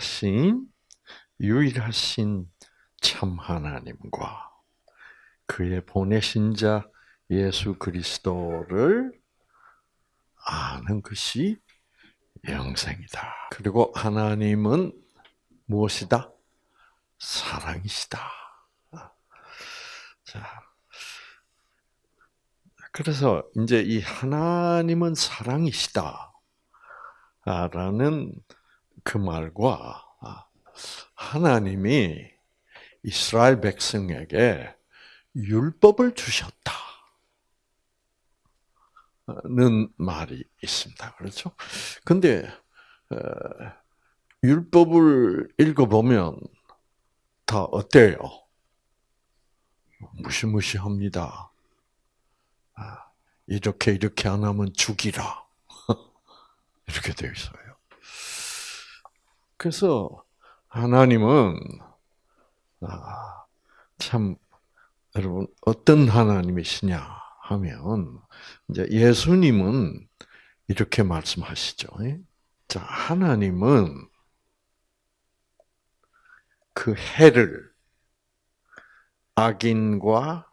유일하신 유일하신 참 하나님과 그의 보내신 자 예수 그리스도를 아는 것이 영생이다. 그리고 하나님은 무엇이다? 사랑이시다. 자, 그래서 이제 이 하나님은 사랑이시다. 라는 그 말과 하나님이 이스라엘 백성에게 율법을 주셨다. 는 말이 있습니다. 그렇죠? 근데, 율법을 읽어보면 다 어때요? 무시무시합니다. 아, 이렇게 이렇게 안 하면 죽이라. 이렇게 되어 있어요. 그래서 하나님은 아, 참 여러분 어떤 하나님이시냐 하면 이제 예수님은 이렇게 말씀하시죠. 자 하나님은 그 해를 악인과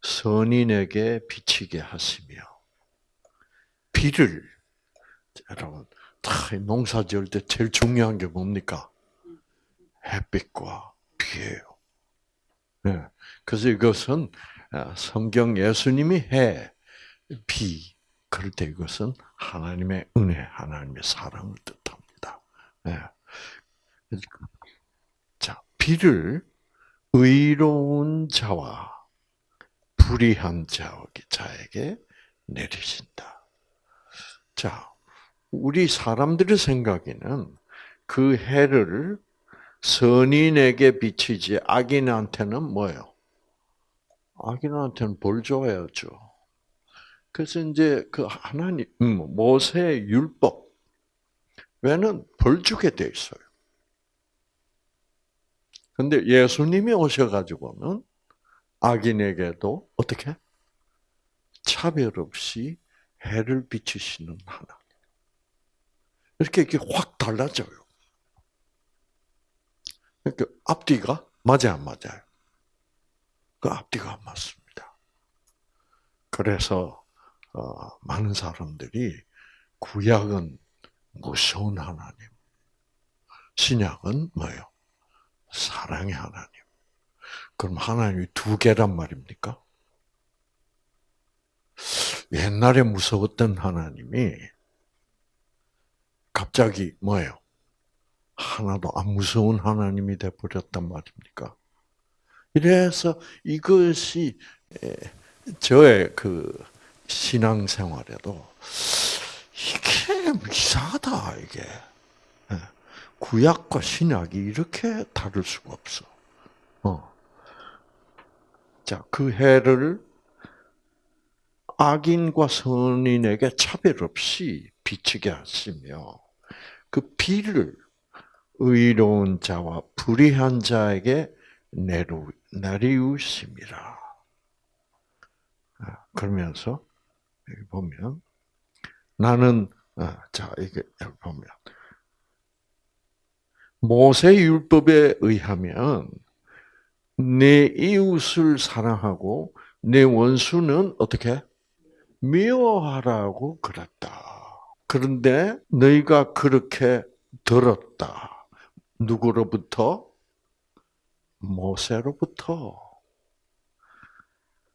선인에게 비치게 하시며 비를 여러분 농사 지을 때 제일 중요한 게 뭡니까? 햇빛과 비예요. 네. 그래서 이것은 아, 성경 예수님이 해, 비, 그럴 때 이것은 하나님의 은혜, 하나님의 사랑을 뜻합니다. 네. 자, 비를 의로운 자와 불의한 자에게 내리신다. 자, 우리 사람들의 생각에는 그 해를 선인에게 비치지 악인한테는 뭐예요? 악인한테는 벌 줘야죠. 그래서 이제 그 하나님 음, 모세 율법 외는 벌 주게 돼 있어요. 근데 예수님이 오셔가지고는 악인에게도 어떻게 차별 없이 해를 비추시는 하나님. 이렇게 이렇게 확 달라져요. 그러니까 앞뒤가 맞아 안 맞아요? 그 앞뒤가 안 맞습니다. 그래서 어, 많은 사람들이 구약은 무서운 하나님, 신약은 뭐예요? 사랑의 하나님. 그럼 하나님이 두 개란 말입니까? 옛날에 무서웠던 하나님이 갑자기 뭐예요? 하나도 안 무서운 하나님이 되버렸단 말입니까? 이래서 이것이 저의 그 신앙생활에도 이게 이상하다 이게 구약과 신약이 이렇게 다를 수가 없어. 어. 자, 그 해를 악인과 선인에게 차별 없이 비치게 하시며 그 비를 의로운 자와 불의한 자에게 내루, 내리우심이라. 아, 그러면서 여기 보면 나는 아, 자 이게 여기 보면 모세 율법에 의하면 내 이웃을 사랑하고 내 원수는 어떻게 미워하라고 그랬다. 그런데 너희가 그렇게 들었다. 누구로부터? 모세로부터.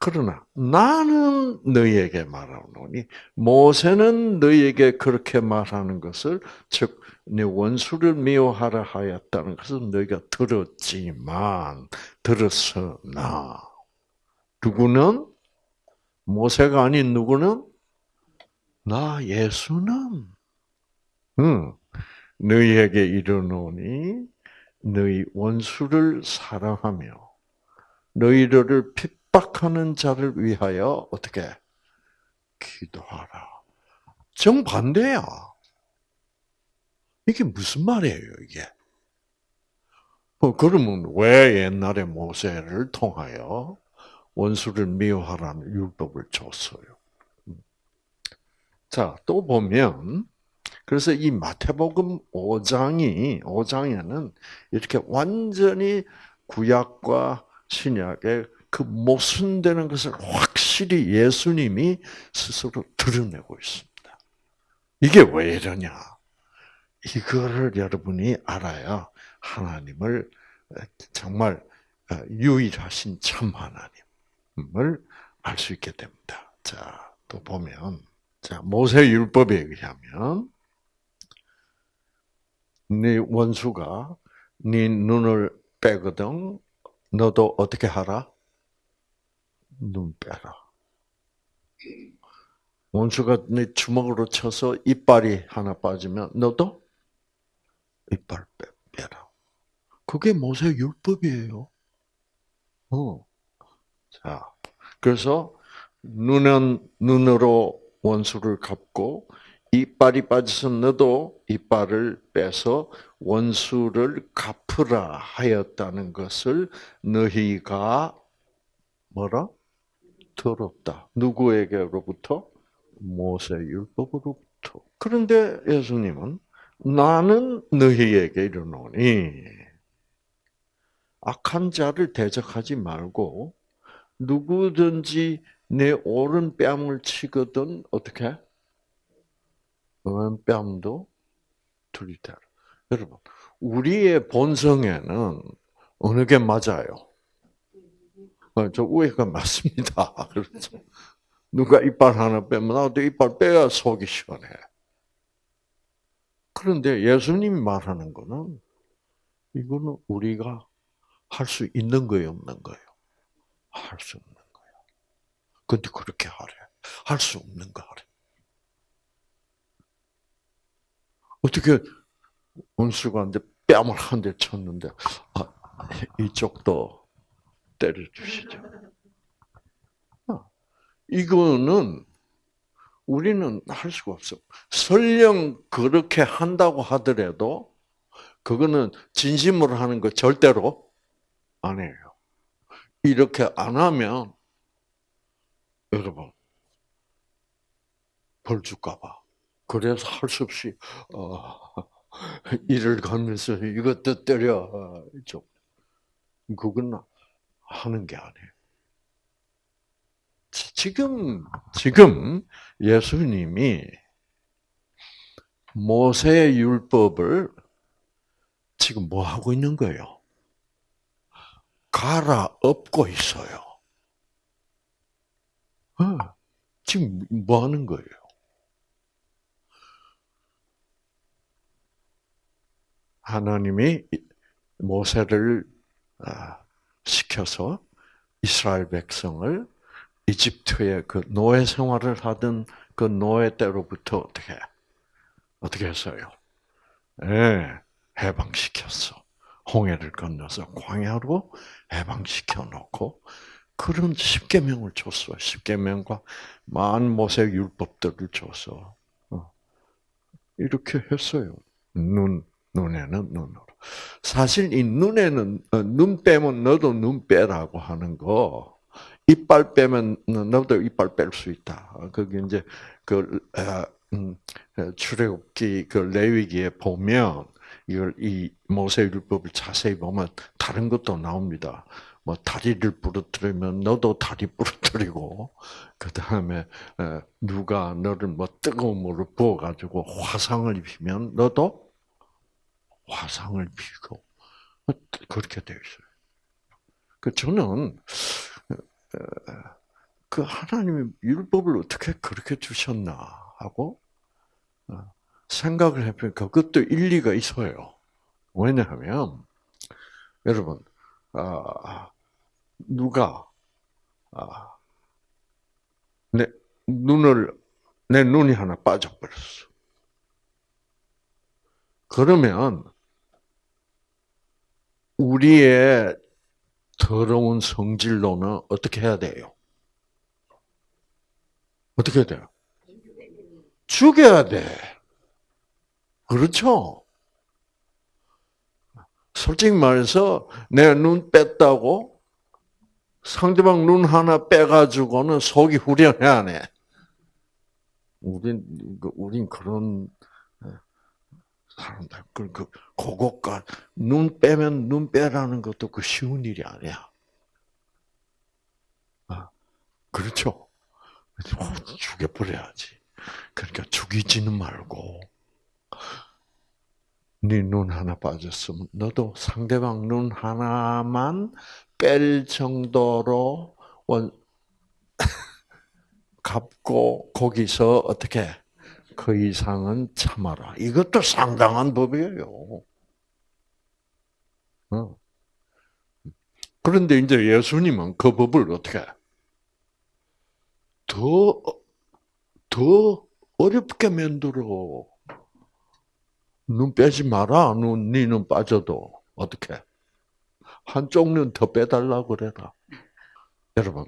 그러나 나는 너희에게 말하노니 모세는 너희에게 그렇게 말하는 것을 즉내 원수를 미워하라 하였다는 것은 너희가 들었지만 들었으나 누구는 모세가 아닌 누구는 나 예수는 응. 너희에게 이르노니 너희 원수를 사랑하며 너희를 핍박하는 자를 위하여 어떻게 기도하라. 정반대야. 이게 무슨 말이에요, 이게? 어, 그러면 왜 옛날에 모세를 통하여 원수를 미워하라는 율법을 줬어요? 자, 또 보면 그래서 이 마태복음 5장이 5장에는 이렇게 완전히 구약과 신약의 그 모순되는 것을 확실히 예수님이 스스로 드러내고 있습니다. 이게 왜 이러냐? 이거를 여러분이 알아야 하나님을 정말 유일하신 참 하나님을 알 수 있게 됩니다. 자, 또 보면 자, 모세 율법에 의하면 네 원수가 네 눈을 빼거든 너도 어떻게 하라? 눈 빼라. 원수가 네 주먹으로 쳐서 이빨이 하나 빠지면 너도 이빨 빼라. 그게 모세 율법이에요. 어. 자, 그래서 눈은 눈으로 원수를 갚고 이빨이 빠져서 너도 이빨을 빼서 원수를 갚으라 하였다는 것을 너희가 뭐라? 들었다. 누구에게로부터? 모세 율법으로부터. 그런데 예수님은 나는 너희에게 이르노니 악한 자를 대적하지 말고 누구든지 내 오른 뺨을 치거든 어떻게? 왼 뺨도 들이대라. 여러분, 우리의 본성에는 어느 게 맞아요? 어, 저 위가 맞습니다. 그렇죠. 누가 이빨 하나 빼면 나도 이빨 빼야 속이 시원해. 그런데 예수님이 말하는 거는 이거는 우리가 할 수 있는 거예요, 없는 거예요? 할 수 없는. 근데 그렇게 하래. 할 수 없는 거 하래. 어떻게 원수가 이제 뺨을 한 대 쳤는데 아, 이쪽도 때려주시죠. 어, 이거는 우리는 할 수가 없어. 설령 그렇게 한다고 하더라도 그거는 진심으로 하는 거 절대로 안 해요. 이렇게 안 하면 여러분 벌 줄까봐. 그래서 할 수 없이 어, 일을 가면서 이것도 때려 어, 이쪽. 그건 하는 게 아니에요. 지금 지금 예수님이 모세 율법을 지금 뭐 하고 있는 거예요? 갈아엎고 있어요. 어, 지금 뭐 하는 거예요? 하나님이 모세를 아, 시켜서 이스라엘 백성을 이집트의 그 노예 생활을 하던 그 노예 때로부터 어떻게 어떻게 했어요? 예, 해방시켰어. 홍해를 건너서 광야로 해방시켜 놓고 그런 십계명을 줬어. 십계명과 만 모세 율법들을 줘서 어. 이렇게 했어요. 눈 눈에는 눈으로. 사실 이 눈에는 어, 눈 빼면 너도 눈 빼라고 하는 거. 이빨 빼면 너도 이빨 뺄 수 있다. 그게 이제 그 음, 출애굽기 그 레위기에 보면 이걸 이 모세 율법을 자세히 보면 다른 것도 나옵니다. 뭐 다리를 부러뜨리면 너도 다리 부러뜨리고 그 다음에 누가 너를 뭐 뜨거운 물을 부어 가지고 화상을 입히면 너도 화상을 피고 그렇게 되어 있어요. 그 저는 그 하나님이 율법을 어떻게 그렇게 주셨나 하고 어, 생각을 해보니까 그것도 일리가 있어요. 왜냐하면 여러분 아, 누가 아, 내 눈을 내 눈이 하나 빠져버렸어. 그러면 우리의 더러운 성질로는 어떻게 해야 돼요? 어떻게 해야 돼요? 죽여야 돼. 그렇죠? 솔직히 말해서 내 눈 뺐다고 상대방 눈 하나 빼가지고는 속이 후련해 안 해? 우린, 우린 그런 사람들 그, 그 그것과 눈 빼면 눈 빼라는 것도 그 쉬운 일이 아니야. 아, 그렇죠. 죽여버려야지. 그러니까 죽이지는 말고 네 눈 하나 빠졌으면 너도 상대방 눈 하나만 뺄 정도로 원 갚고 거기서 어떻게 그 이상은 참아라. 이것도 상당한 법이에요. 어. 그런데 이제 예수님은 그 법을 어떻게 더, 더 어렵게 만들어. 눈 빼지 마라. 눈, 니눈 빠져도. 어떻게? 한쪽 눈 더 빼달라고 그래라. 여러분,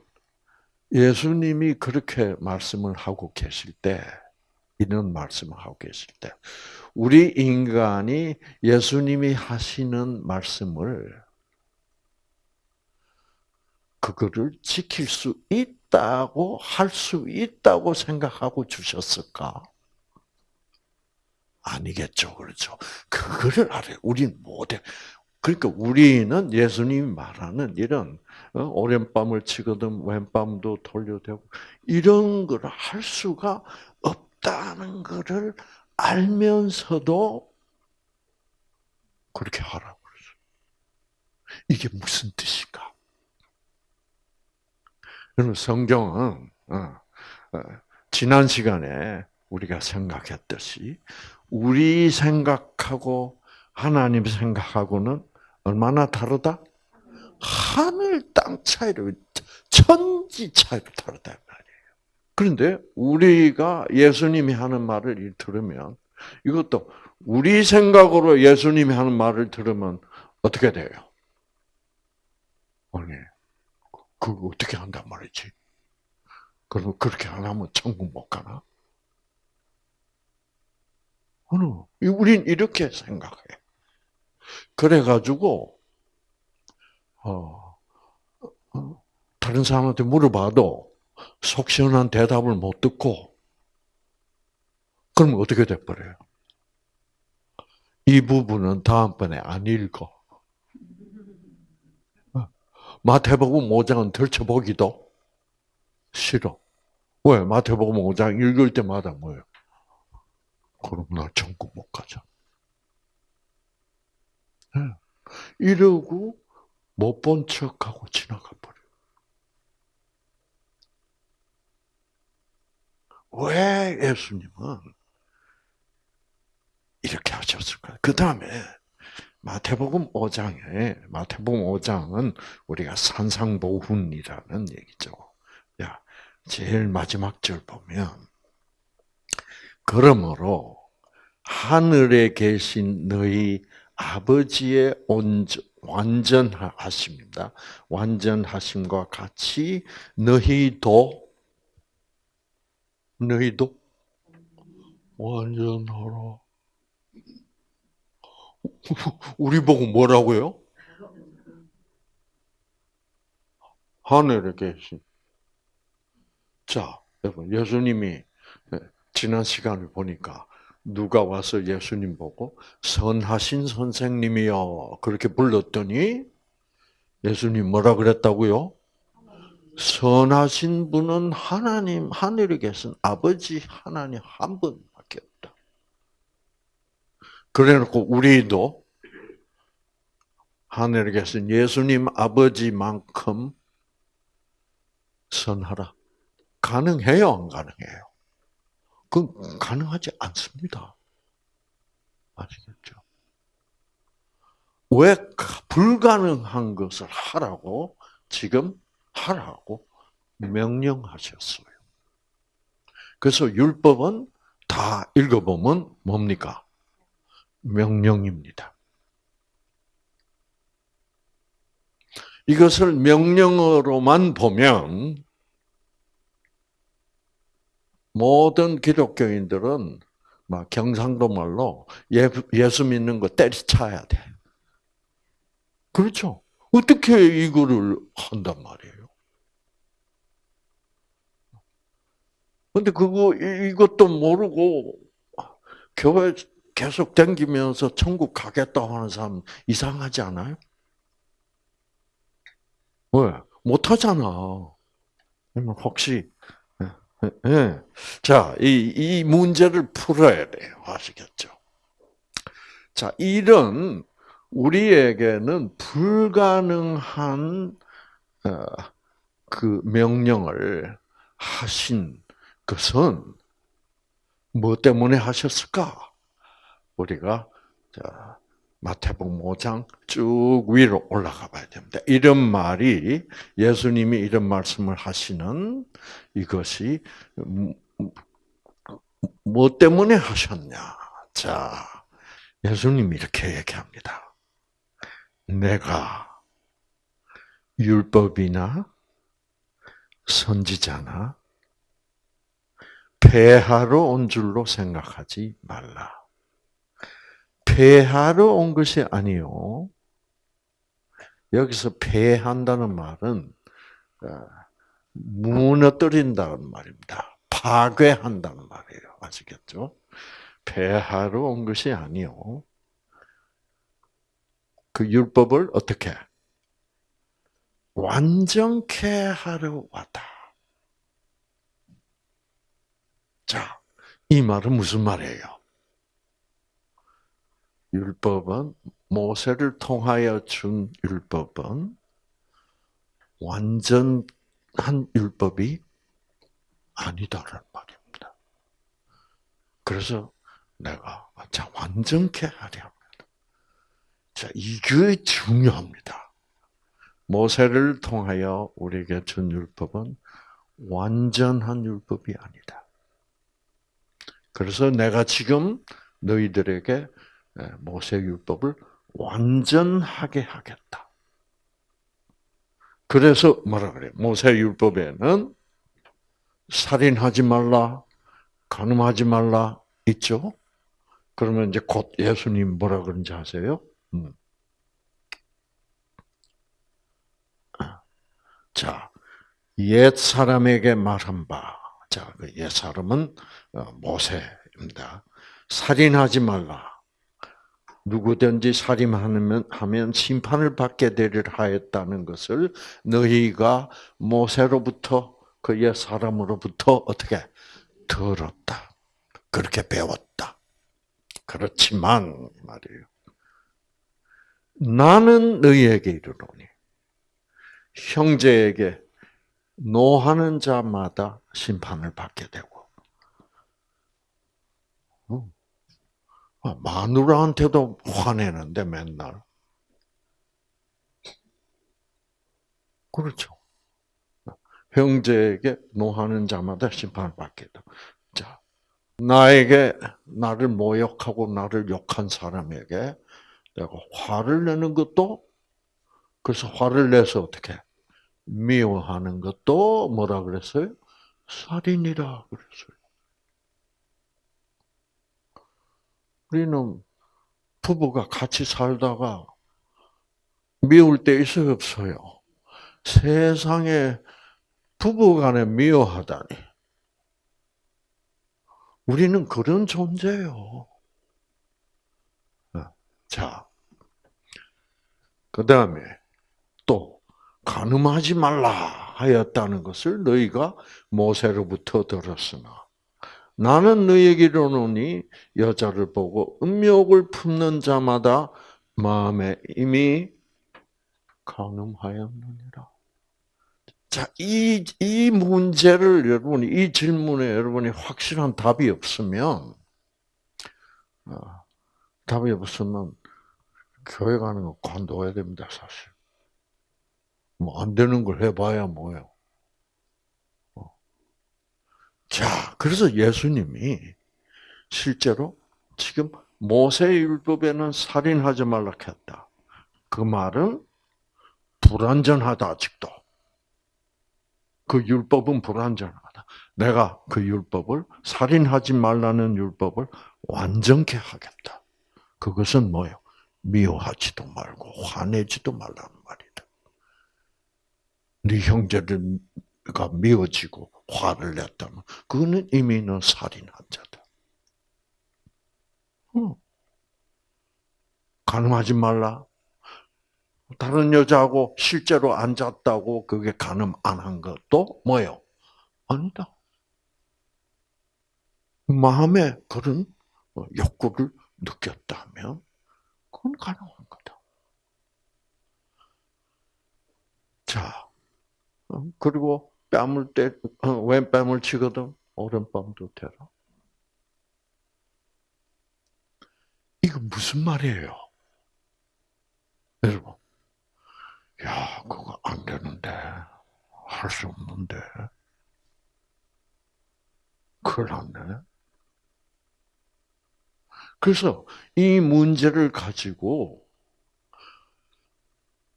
예수님이 그렇게 말씀을 하고 계실 때, 이런 말씀을 하고 계실 때, 우리 인간이 예수님이 하시는 말씀을 그거를 지킬 수 있다고 할 수 있다고 생각하고 주셨을까? 아니겠죠, 그렇죠. 그거를 알아요. 우리는 못해. 그러니까 우리는 예수님이 말하는 이런 어, 오랜밤을 치거든 왼밤도 돌려대고 이런 걸 할 수가 없다는 것을 알면서도 그렇게 하라고 그러죠. 이게 무슨 뜻인가? 그럼 성경은 어, 어, 지난 시간에 우리가 생각했듯이 우리 생각하고 하나님 생각하고는 얼마나 다르다? 하늘 땅 차이로 천지 차이로 다르다 말이에요. 그런데 우리가 예수님이 하는 말을 들으면 이것도 우리 생각으로 예수님이 하는 말을 들으면 어떻게 돼요? 아니, 그거 어떻게 한단 말이지? 그럼 그렇게 안 하면 천국 못 가나? 어느, 우린 이렇게 생각해. 그래가지고, 어, 어, 다른 사람한테 물어봐도 속 시원한 대답을 못 듣고, 그러면 어떻게 돼버려요? 이 부분은 다음번에 안 읽어. 어, 마태복음 5장은 덜쳐보기도 싫어. 왜? 마태복음 5장 읽을 때마다 뭐예요? 그럼 나 천국 못 가자. 네. 이러고 못 본 척하고 지나가 버려. 왜 예수님은 이렇게 하셨을까? 그 다음에 마태복음 5장에 마태복음 5장은 우리가 산상보훈이라는 얘기죠. 야, 제일 마지막 절 보면 그러므로 하늘에 계신 너희 아버지의 완전하십니다. 완전하심과 같이 너희도 너희도 완전하라. 우리 보고 뭐라고요? 하늘에 계신. 자, 여러분, 예수님이 지난 시간을 보니까 누가 와서 예수님 보고 선하신 선생님이요 그렇게 불렀더니 예수님 뭐라 그랬다고요? 선하신 분은 하나님 하늘에 계신 아버지 하나님 한 분밖에 없다. 그래놓고 우리도 하늘에 계신 예수님 아버지만큼 선하라. 가능해요, 안 가능해요? 그건 가능하지 않습니다. 아시겠죠? 왜 불가능한 것을 하라고 지금 하라고 명령하셨어요. 그래서 율법은 다 읽어보면 뭡니까? 명령입니다. 이것을 명령으로만 보면 모든 기독교인들은 막 경상도 말로 예수 믿는 거 때리쳐야 돼. 그렇죠? 어떻게 이거를 한단 말이에요? 근데 그거 이것도 모르고 교회 계속 댕기면서 천국 가겠다고 하는 사람 이상하지 않아요? 왜? 못하잖아. 혹시, 예, 예. 자, 이, 이 문제를 풀어야 돼요. 아시겠죠? 자, 이런 우리에게는 불가능한 어, 그 명령을 하신 것은 뭐 때문에 하셨을까? 우리가 자, 마태복음 5장 쭉 위로 올라가 봐야 됩니다. 이런 말이 예수님이 이런 말씀을 하시는 이것이 뭐 때문에 하셨냐? 자, 예수님이 이렇게 얘기합니다. 내가 율법이나 선지자나 폐하러 온 줄로 생각하지 말라. 폐하러 온 것이 아니요. 여기서 폐한다는 말은 어, 무너뜨린다는 말입니다. 파괴한다는 말이에요. 아시겠죠? 폐하러 온 것이 아니요. 그 율법을 어떻게 완전케 하려 왔다. 자, 이 말은 무슨 말이에요? 율법은 모세를 통하여 준 율법은 완전한 율법이 아니다라는 말입니다. 그래서 내가 자 완전케 하려 합니다. 자 이게 중요합니다. 모세를 통하여 우리에게 준 율법은 완전한 율법이 아니다. 그래서 내가 지금 너희들에게 모세 율법을 완전하게 하겠다. 그래서 뭐라 그래? 모세 율법에는 살인하지 말라, 간음하지 말라 있죠. 그러면 이제 곧 예수님 뭐라 그런지 아세요? 음. 자, 옛 사람에게 말한 바. 자, 그옛 사람은 어, 모세입니다. 살인하지 말라. 누구든지 살인하면 하면 심판을 받게 되리라 하였다는 것을 너희가 모세로부터 그옛 사람으로부터 어떻게 들었다. 그렇게 배웠다. 그렇지만 말이에요. 나는 너희에게 이르노니 형제에게 노하는 자마다 심판을 받게 되고 아, 마누라한테도 화내는데 맨날. 그렇죠. 형제에게 노하는 자마다 심판을 돼. 자, 나에게 나를 모욕하고 나를 욕한 사람에게 내가 화를 내는 것도 그래서 화를 내서 어떻게 미워하는 것도 뭐라 그랬어요? 살인이라 그랬어요. 우리는 부부가 같이 살다가 미울 때 있어요, 없어요? 세상에 부부간에 미워하다니. 우리는 그런 존재요. 자, 그 다음에 또 가늠하지 말라 하였다는 것을 너희가 모세로부터 들었으나 나는 너에게 이르노니 여자를 보고 음욕을 품는 자마다 마음에 이미 강음하였느니라. 자, 이, 이 문제를 여러분이, 이 질문에 여러분이 확실한 답이 없으면, 어, 답이 없으면, 교회 가는 거 관둬야 됩니다, 사실. 뭐, 안 되는 걸 해봐야 뭐예요. 자, 그래서 예수님이 실제로 지금 모세 율법에는 살인하지 말라 했다. 그 말은 불완전하다 아직도. 그 율법은 불완전하다. 내가 그 율법을 살인하지 말라는 율법을 완전케 하겠다. 그것은 뭐요? 미워하지도 말고 화내지도 말라는 말이다. 네 형제가 미워지고 화를 냈다면 그거는 이미 는 살인한 자다. 어. 가늠하지 말라. 다른 여자하고 실제로 앉았다고 그게 가늠 안 한 것도 뭐예요? 아니다. 마음에 그런 욕구를 느꼈다면 그건 가능한 거다. 자, 어, 그리고 뺨을 때, 어, 왼 뺨을 치거든 오른뺨도 대라. 이거 무슨 말이에요? 여러분, 야, 그거 안 되는데, 할 수 없는데, 큰일 났네. 그래서 이 문제를 가지고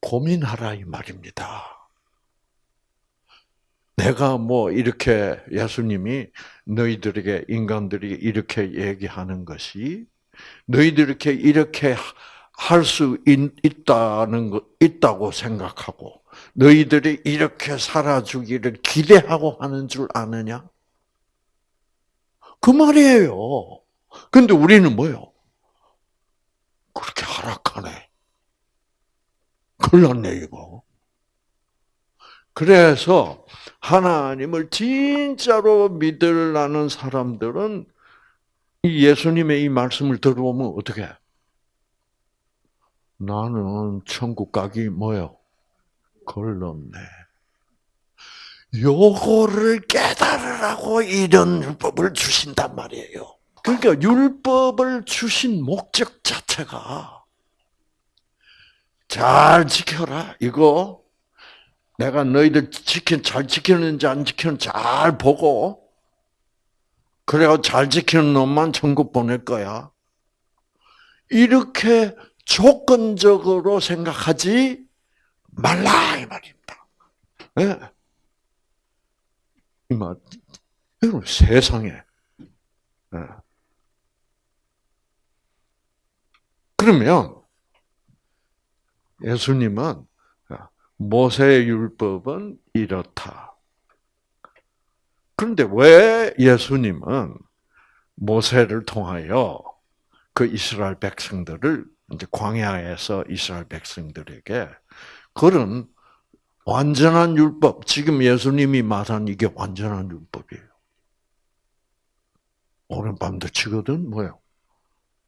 고민하라 이 말입니다. 내가 뭐 이렇게 예수님이 너희들에게 인간들이 이렇게 얘기하는 것이 너희들 이렇게 이렇게 할 수 있다는 거 있다고 생각하고 너희들이 이렇게 살아주기를 기대하고 하는 줄 아느냐? 그 말이에요. 근데 우리는 뭐요? 그렇게 하락하네. 큰일 났네, 이거. 그래서 하나님을 진짜로 믿으려는 사람들은 이 예수님의 이 말씀을 들어보면 어떻게? 나는 천국 가기 뭐요? 걸렀네. 요거를 깨달으라고 이런 율법을 주신단 말이에요. 그러니까 율법을 주신 목적 자체가 잘 지켜라. 이거 내가 너희들 지킨 잘 지키는지 안 지키는지 잘 보고 그래야 잘 지키는 놈만 천국 보낼 거야. 이렇게 조건적으로 생각하지 말라 이 말입니다. 네. 이 말, 여러분 세상에 네. 그러면 예수님은 모세의 율법은 이렇다. 그런데 왜 예수님은 모세를 통하여 그 이스라엘 백성들을 이제 광야에서 이스라엘 백성들에게 그런 완전한 율법, 지금 예수님이 말한 이게 완전한 율법이에요. 오른밤도 치거든, 뭐요?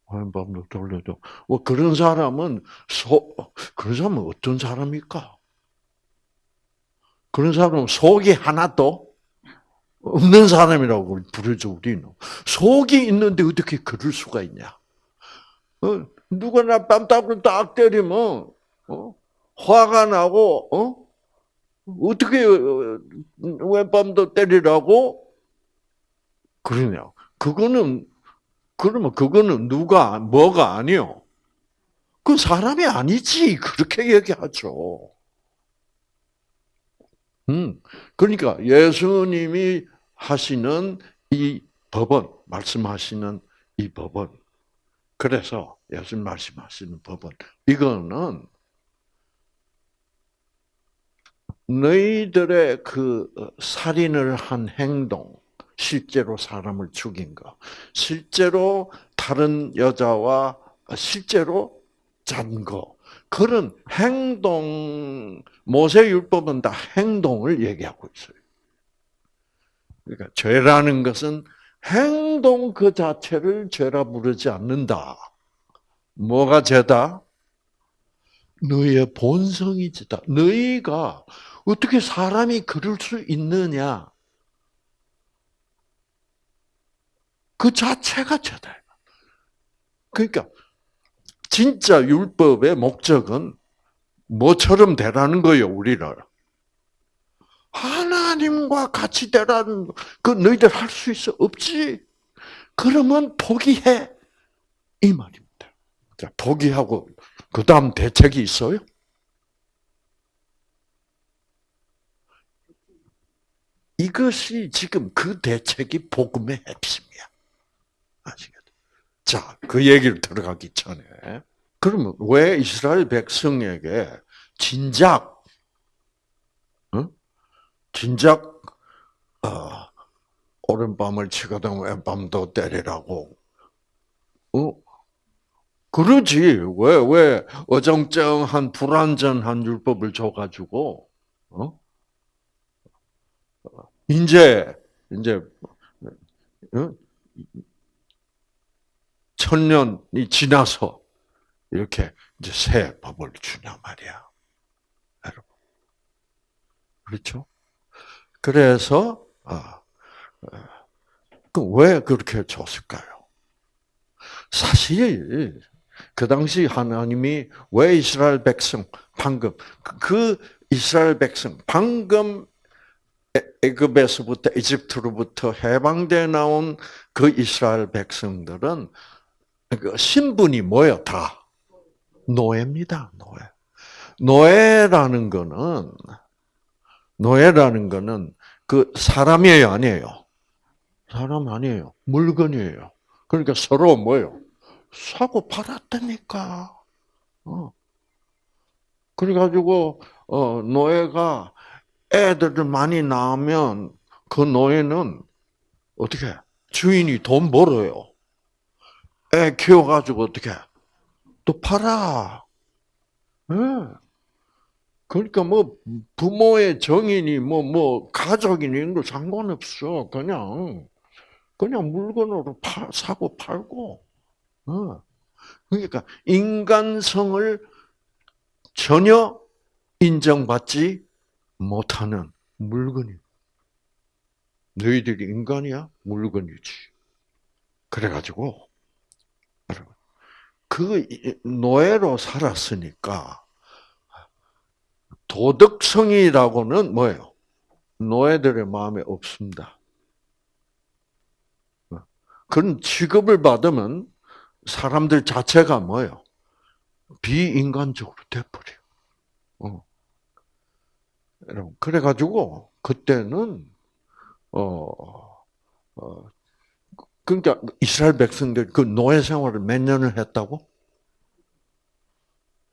오른밤도 돌려도. 뭐 그런 사람은 소, 그런 사람은 어떤 사람일까? 그런 사람은 속이 하나도 없는 사람이라고 부르죠, 우리는. 속이 있는데 어떻게 그럴 수가 있냐? 어, 누구나 뺨따구를 딱 때리면, 어? 화가 나고, 어? 어떻게, 어, 왼밤도 때리라고? 그러냐. 그거는, 그러면 그거는 누가, 뭐가 아니요? 그 사람이 아니지. 그렇게 얘기하죠. 음, 그러니까 예수님이 하시는 이 법은, 말씀하시는 이 법은, 그래서 예수님 말씀하시는 법은, 이거는 너희들의 그 살인을 한 행동, 실제로 사람을 죽인 거, 실제로 다른 여자와 실제로 잔 거, 그런 행동, 모세율법은 다 행동을 얘기하고 있어요. 그러니까 죄라는 것은 행동 그 자체를 죄라 부르지 않는다. 뭐가 죄다? 너희의 본성이 죄다. 너희가 어떻게 사람이 그럴 수 있느냐? 그 자체가 죄다. 그러니까 진짜 율법의 목적은 뭐처럼 되라는 거예요, 우리를. 하나님과 같이 되라는 그 너희들 할 수 있어 없지. 그러면 포기해 이 말입니다. 자, 포기하고 그 다음 대책이 있어요? 이것이 지금 그 대책이 복음의 핵심이야. 아시겠죠? 자, 그 얘기를 들어가기 전에 그러면 왜 이스라엘 백성에게 진작, 어? 진작 어, 오른밤을 치거든 왼밤도 때리라고 어? 그러지. 왜, 왜, 어정쩡한 불완전한 율법을 줘가지고, 어? 이제, 이제, 어? 천년이 지나서, 이렇게, 이제 새 법을 주냐 말이야. 여러분. 그렇죠? 그래서, 아, 그왜 그렇게 줬을까요? 사실 그 당시 하나님이 왜 이스라엘 백성 방금 그 이스라엘 백성 방금 애굽에서부터 이집트로부터 해방돼 나온 그 이스라엘 백성들은 그 신분이? 다 노예입니다. 노예. 노예라는 거는 노예라는 거는 그 사람이에요, 아니에요? 사람 아니에요. 물건이에요. 그러니까 서로 뭐요? 사고 팔았다니까. 어. 그래가지고 어, 노예가 애들을 많이 낳으면 그 노예는 어떻게 주인이 돈 벌어요. 애 키워가지고 어떻게 또 팔아. 네. 그러니까 뭐 부모의 정인이 뭐뭐 뭐 가족이니 이런 거 상관없어. 그냥 그냥 물건으로 파, 사고 팔고. 어. 그러니까 인간성을 전혀 인정받지 못하는 물건이. 너희들이 인간이야? 물건이지. 그래가지고, 그 노예로 살았으니까, 도덕성이라고는 뭐예요? 노예들의 마음에 없습니다. 그런 취급을 받으면 사람들 자체가 뭐예요? 비인간적으로 돼버려. 어. 여러분, 그래가지고, 그때는, 어, 어, 그러니까 이스라엘 백성들 그 노예 생활을 몇 년을 했다고?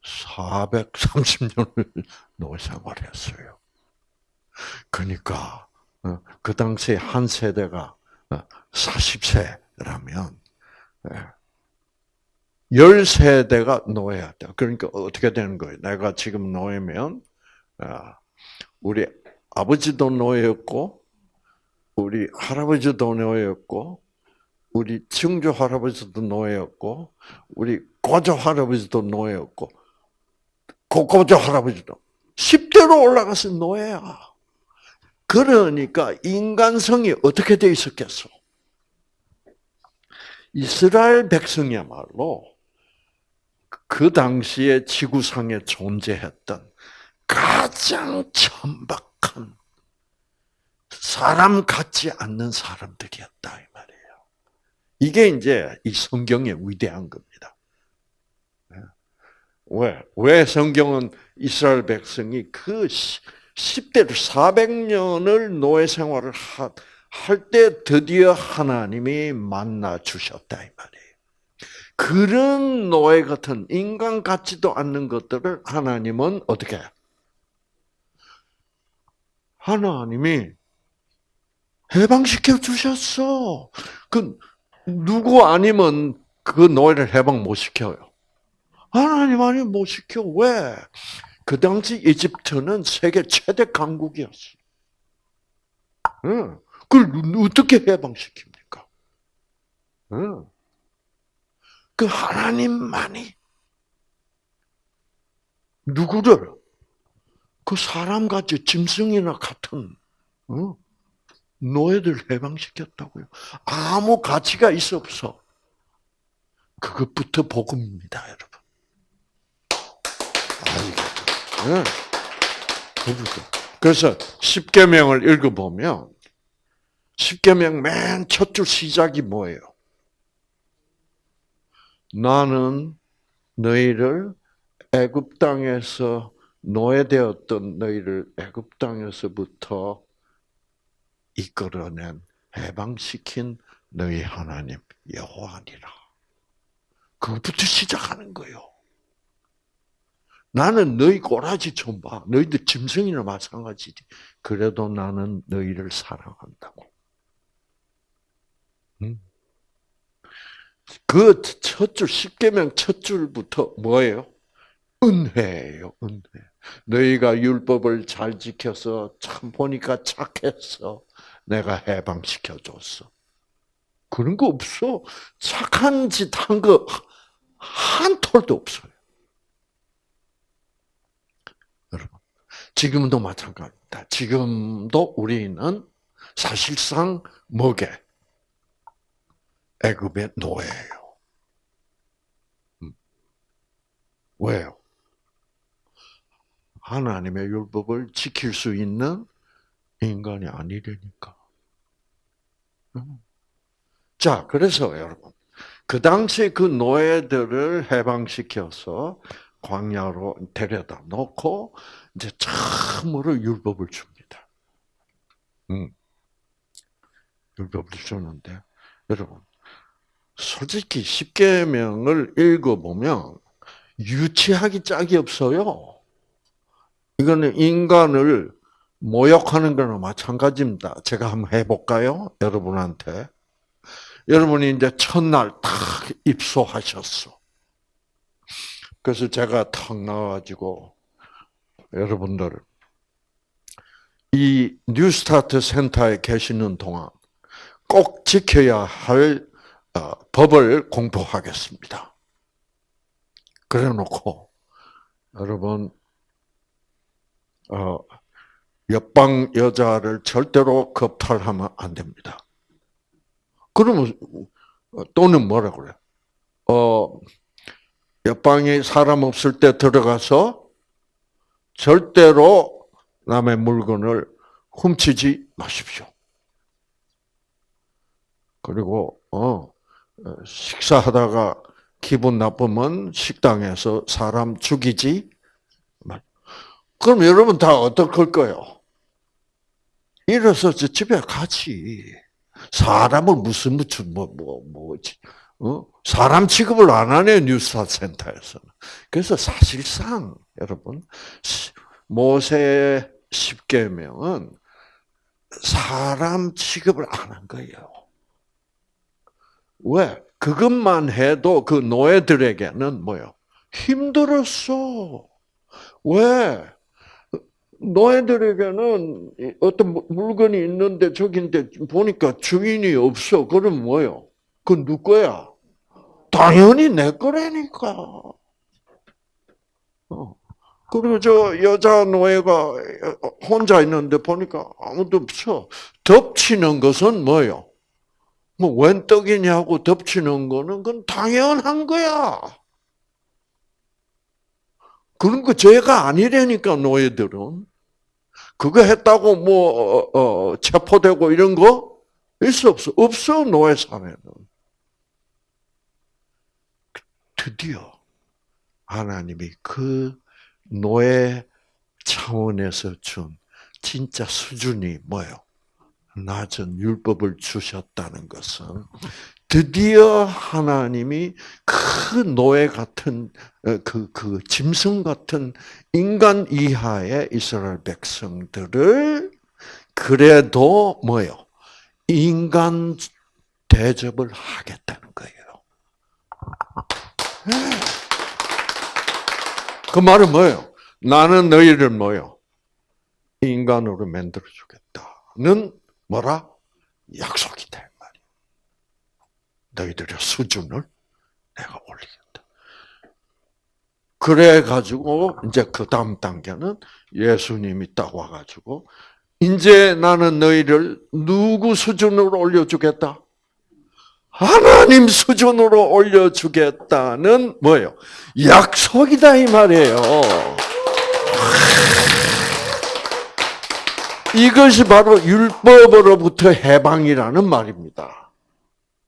430년을 노예 생활했어요. 그러니까, 어, 그 당시에 한 세대가 40세라면, 어, 10세대가 노예였다. 그러니까 어떻게 되는 거예요? 내가 지금 노예면, 아, 우리 아버지도 노예였고, 우리 할아버지도 노예였고, 우리 증조 할아버지도 노예였고, 우리 고조 할아버지도 노예였고, 고고조 할아버지도 10대로 올라가서 노예야. 그러니까 인간성이 어떻게 돼 있었겠어? 이스라엘 백성이야말로 그 당시에 지구상에 존재했던 가장 천박한 사람 같지 않는 사람들이었다 이 말이에요. 이게 이제 이 성경의 위대한 겁니다. 왜? 왜 성경은 이스라엘 백성이 그 10대를 400년을 노예 생활을 할 때 드디어 하나님이 만나 주셨다 이 말이에요. 그런 노예 같은 인간 같지도 않는 것들을 하나님은 어떻게? 하나님이 해방시켜 주셨어. 그 누구 아니면 그 노예를 해방 못 시켜요. 하나님 아니면 못 시켜. 왜? 그 당시 이집트는 세계 최대 강국이었어. 응. 그걸 어떻게 해방시킵니까? 응. 그 하나님만이 누구를 그 사람같이 짐승이나 같은 어? 노예들 해방시켰다고요. 아무 가치가 있어 없어. 그것부터 복음입니다, 여러분. 네. 그래서 십계명을 읽어보면 십계명 맨 첫 줄 시작이 뭐예요? 나는 너희를 애굽 땅에서 노예되었던 너희를 애굽 땅에서부터 이끌어낸 해방시킨 너희 하나님 여호와니라. 그것부터 시작하는 거예요. 나는 너희 꼬라지 좀 봐. 너희들 짐승이나 마찬가지지. 그래도 나는 너희를 사랑한다고. 그그첫 줄, 십계명 첫 줄부터 뭐예요? 은혜예요, 은혜. 너희가 율법을 잘 지켜서 참 보니까 착했어. 내가 해방시켜 줬어. 그런 거 없어. 착한 짓 한 거 한 톨도 없어요. 여러분, 지금도 마찬가지입니다. 지금도 우리는 사실상 뭐게? 애굽의 노예예요. 음. 왜요? 하나님의 율법을 지킬 수 있는 인간이 아니려니까. 음. 자, 그래서 여러분, 그 당시에 그 노예들을 해방시켜서 광야로 데려다 놓고 이제 참으로 율법을 줍니다. 음. 율법을 주는데 여러분 솔직히 십계명을 읽어보면 유치하기 짝이 없어요. 이거는 인간을 모욕하는 거나 마찬가지입니다. 제가 한번 해볼까요? 여러분한테. 여러분이 이제 첫날 탁 입소하셨어. 그래서 제가 탁 나와가지고 여러분들 이 뉴스타트 센터에 계시는 동안 꼭 지켜야 할 어, 법을 공부하겠습니다. 그래 놓고 여러분 어, 옆방 여자를 절대로 겁탈하면 안 됩니다. 그러면 또는 뭐라 그래? 어 옆방에 사람 없을 때 들어가서 절대로 남의 물건을 훔치지 마십시오. 그리고 어 식사하다가 기분 나쁘면 식당에서 사람 죽이지 말. 그럼 여러분 다 어떡할 거예요? 일어서 집에 가지. 사람을 무슨 무슨 뭐 뭐 뭐지? 어? 사람 취급을 안 하네 뉴스타 센터에서는. 그래서 사실상 여러분 모세 십계명은 사람 취급을 안 한 거예요. 왜? 그것만 해도 그 노예들에게는 뭐요? 힘들었어. 왜? 노예들에게는 어떤 물건이 있는데 저긴데 보니까 주인이 없어. 그럼 뭐요? 그건 누 거야? 당연히 내 거라니까. 어. 그리고 저 여자 노예가 혼자 있는데 보니까 아무도 없어. 덮치는 것은 뭐요? 뭐, 웬 떡이냐고 덮치는 거는 그건 당연한 거야. 그런 거 죄가 아니라니까, 노예들은. 그거 했다고 뭐, 어, 어, 체포되고 이런 거 있어, 없어? 없어, 노예 사회는. 드디어 하나님이 그 노예 차원에서 준 진짜 수준이 뭐예요? 낮은 율법을 주셨다는 것은 드디어 하나님이 그 노예 같은 그, 그 짐승 같은 인간 이하의 이스라엘 백성들을 그래도 뭐요? 인간 대접을 하겠다는 거예요. 그 말은 뭐예요? 나는 너희를 뭐요? 인간으로 만들어 주겠다는 뭐라? 약속이다. 너희들의 수준을 내가 올리겠다. 그래가지고, 이제 그 다음 단계는 예수님이 딱 와가지고, 이제 나는 너희를 누구 수준으로 올려주겠다? 하나님 수준으로 올려주겠다는 뭐예요? 약속이다 이 말이에요. 이것이 바로 율법으로부터 해방이라는 말입니다.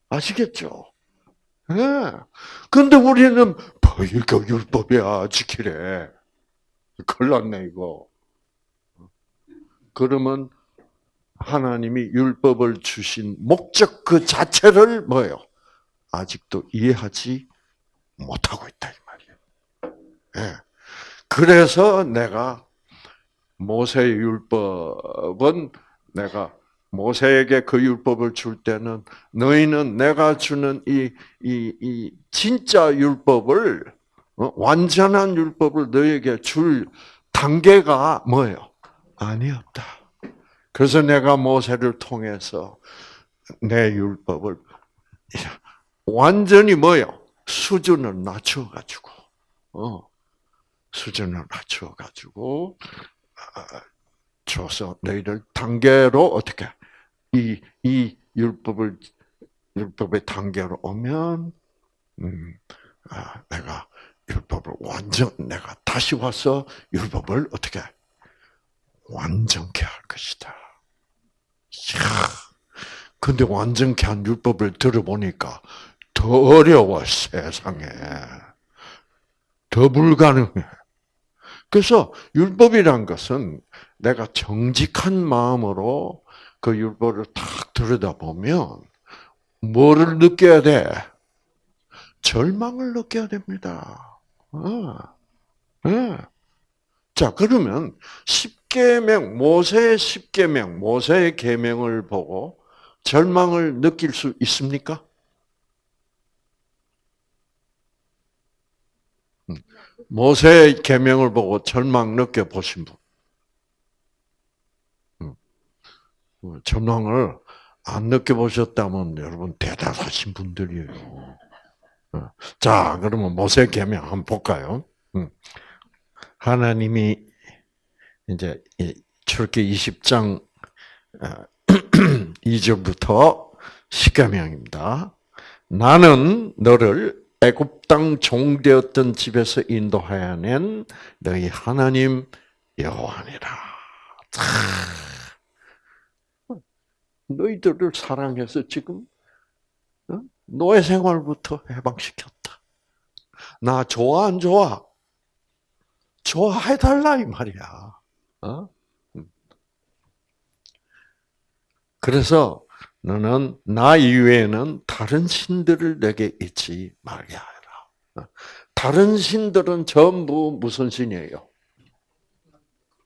아시겠죠? 예. 네. 근데 우리는 뭐 이거 율법이야 지키래. 큰일 났네 이거. 그러면 하나님이 율법을 주신 목적 그 자체를 뭐예요? 아직도 이해하지 못하고 있다 이 말이에요. 네. 그래서 내가 모세의 율법은 내가 모세에게 그 율법을 줄 때는 너희는 내가 주는 이, 이, 이 진짜 율법을, 어? 완전한 율법을 너희에게 줄 단계가 뭐예요? 아니었다. 그래서 내가 모세를 통해서 내 율법을 완전히 뭐예요? 수준을 낮춰가지고, 어, 수준을 낮춰가지고, 아, 줘서 너희들 단계로 어떻게 이, 이 율법을, 율법의 단계로 오면, 음, 아, 내가 율법을 완전, 내가 다시 와서 율법을 어떻게 완전케 할 것이다. 이야, 근데 완전케 한 율법을 들어보니까 더 어려워, 세상에. 더 불가능해. 그래서 율법이란 것은 내가 정직한 마음으로 그 율법을 탁 들여다보면 뭐를 느껴야 돼? 절망을 느껴야 됩니다. 어. 네. 자, 그러면 십계명 모세의 십계명, 모세의 계명을 보고 절망을 느낄 수 있습니까? 음. 모세의 계명을 보고 절망 느껴 보신 분. 어, 전망을 안 느껴보셨다면 여러분 대단하신 분들이에요. 어, 자, 그러면 모세 계명 한번 볼까요? 음. 하나님이 이제 출기 20장 2절부터 어, 십계명입니다. 나는 너를 애굽 땅 종되었던 집에서 인도하여 낸 너희 하나님 여호와니라. 너희들을 사랑해서 지금 어? 노예 생활부터 해방시켰다. 나 좋아 안 좋아? 좋아해달라 이 말이야. 어? 음. 그래서 너는 나 이외에는 다른 신들을 내게 잊지 말게 하라. 어? 다른 신들은 전부 무슨 신이에요?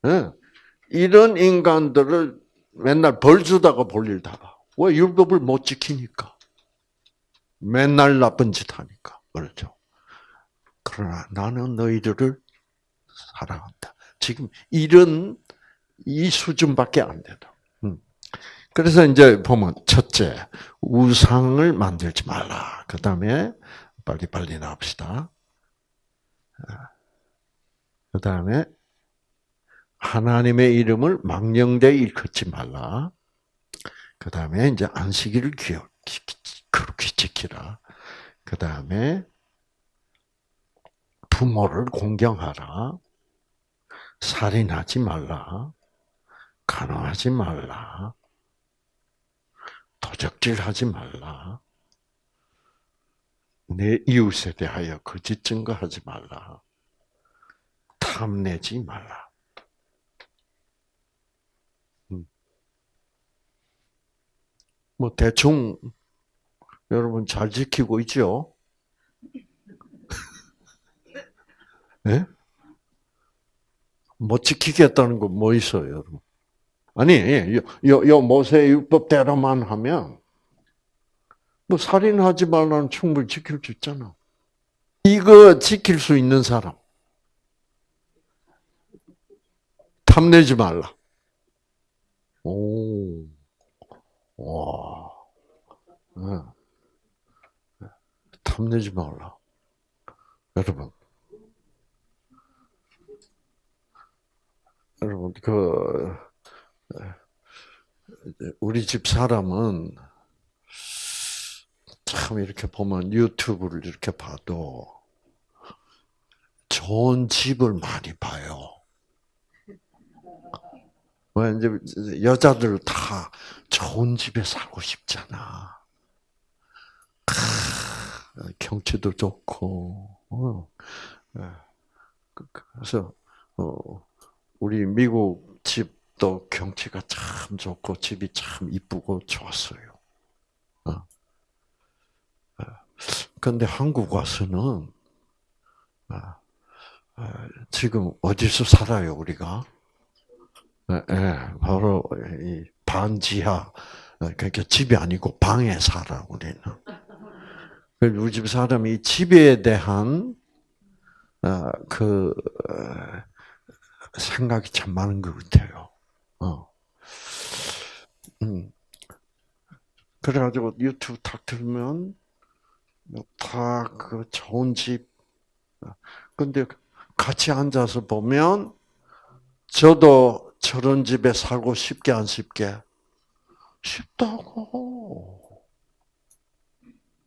네. 이런 인간들을 맨날 벌 주다가 볼일 다. 왜 율법을 못 지키니까. 맨날 나쁜 짓 하니까. 그렇죠. 그러나 나는 너희들을 사랑한다. 지금 이런 이 수준밖에 안 되다. 음. 그래서 이제 보면 첫째 우상을 만들지 말라. 그 다음에 빨리 빨리 나옵시다. 그 다음에 하나님의 이름을 망령되이 일컫지 말라. 그 다음에 이제 안식일을 그렇게 지키라. 그 다음에 부모를 공경하라. 살인하지 말라. 간호하지 말라. 도적질하지 말라. 내 이웃에 대하여 거짓 증거하지 말라. 탐내지 말라. 뭐 대충 여러분 잘 지키고 있죠? 네? 못 지키겠다는 거뭐 있어요, 여러분? 아니, 요, 요 모세 율법대로만 하면 뭐 살인하지 말라는 충분히 지킬 수 있잖아. 이거 지킬 수 있는 사람. 탐내지 말라. 오. 와. 네. 탐내지 말라. 여러분. 여러분, 그, 우리 집 사람은 참 이렇게 보면 유튜브를 이렇게 봐도 좋은 집을 많이 봐요. 왜 이제 여자들 다 좋은 집에 살고 싶잖아. 경치도 좋고. 어. 예. 그, 그래서 어, 우리 미국 집도 경치가 참 좋고 집이 참 이쁘고 좋았어요. 어. 한국 와서는 지금 어디서 살아요 우리가? 예, 바로 이 반지하 그러니까 집이 아니고 방에 살아 우리는. 우리 집 사람이 집에 대한 어, 그 생각이 참 많은 것 같아요. 어. 음. 그래가지고 유튜브 탁 들면 다그 좋은 집. 근데 같이 앉아서 보면 저도 저런 집에 살고 싶게 안 싶게 쉽다고.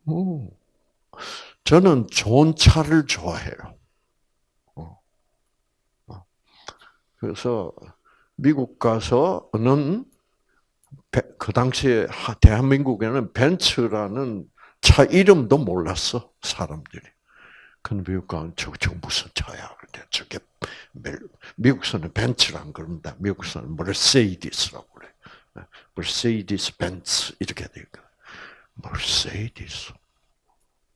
음. 저는 좋은 차를 좋아해요. 어. 어. 그래서 미국 가서는 그 당시에 대한민국에는 벤츠라는 차 이름도 몰랐어 사람들이. 근데 미국 가면 저, 저 무슨 차야? 그래 저게 미국서는 벤츠란 그럽니다. 미국서는 머세디스라고 그래. 머세디스 벤츠 이렇게 돼 있고. 머세디스.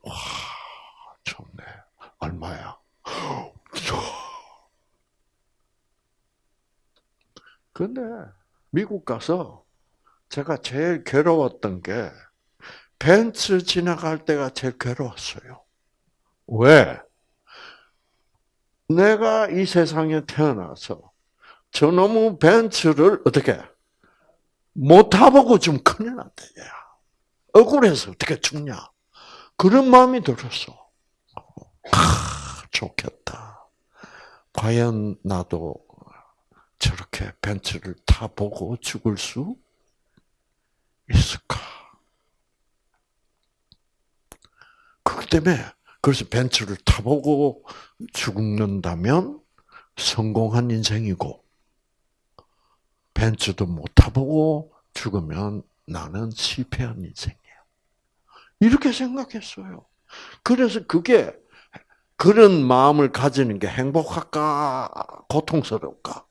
와, 좋네. 얼마야? 근데 미국 가서 제가 제일 괴로웠던 게 벤츠 지나갈 때가 제일 괴로웠어요. 왜? 내가 이 세상에 태어나서 저놈의 벤츠를 어떻게 못 타보고 좀 큰일 났다. 야. 억울해서 어떻게 죽냐. 그런 마음이 들었어. 아, 좋겠다. 과연 나도 저렇게 벤츠를 타보고 죽을 수 있을까? 그렇기 때문에 그래서 벤츠를 타보고 죽는다면 성공한 인생이고 벤츠도 못 타보고 죽으면 나는 실패한 인생이야. 이렇게 생각했어요. 그래서 그게 그런 마음을 가지는 게 행복할까 고통스러울까?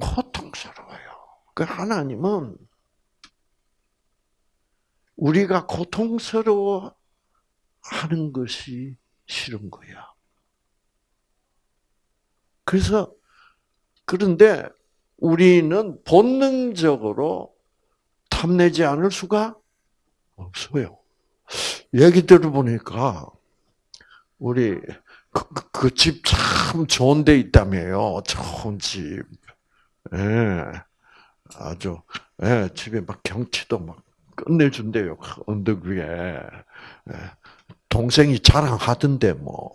고통스러워요. 그 하나님은 우리가 고통스러워 하는 것이 싫은 거야. 그래서 그런데 우리는 본능적으로 탐내지 않을 수가 없어요. 얘기 들어보니까 우리 그 집참 그, 그 좋은 데 있다며요. 좋은 집. 예. 아주 예, 집에 막 경치도 막 끝내준대요. 그 언덕 위에. 예. 동생이 자랑하던데 뭐.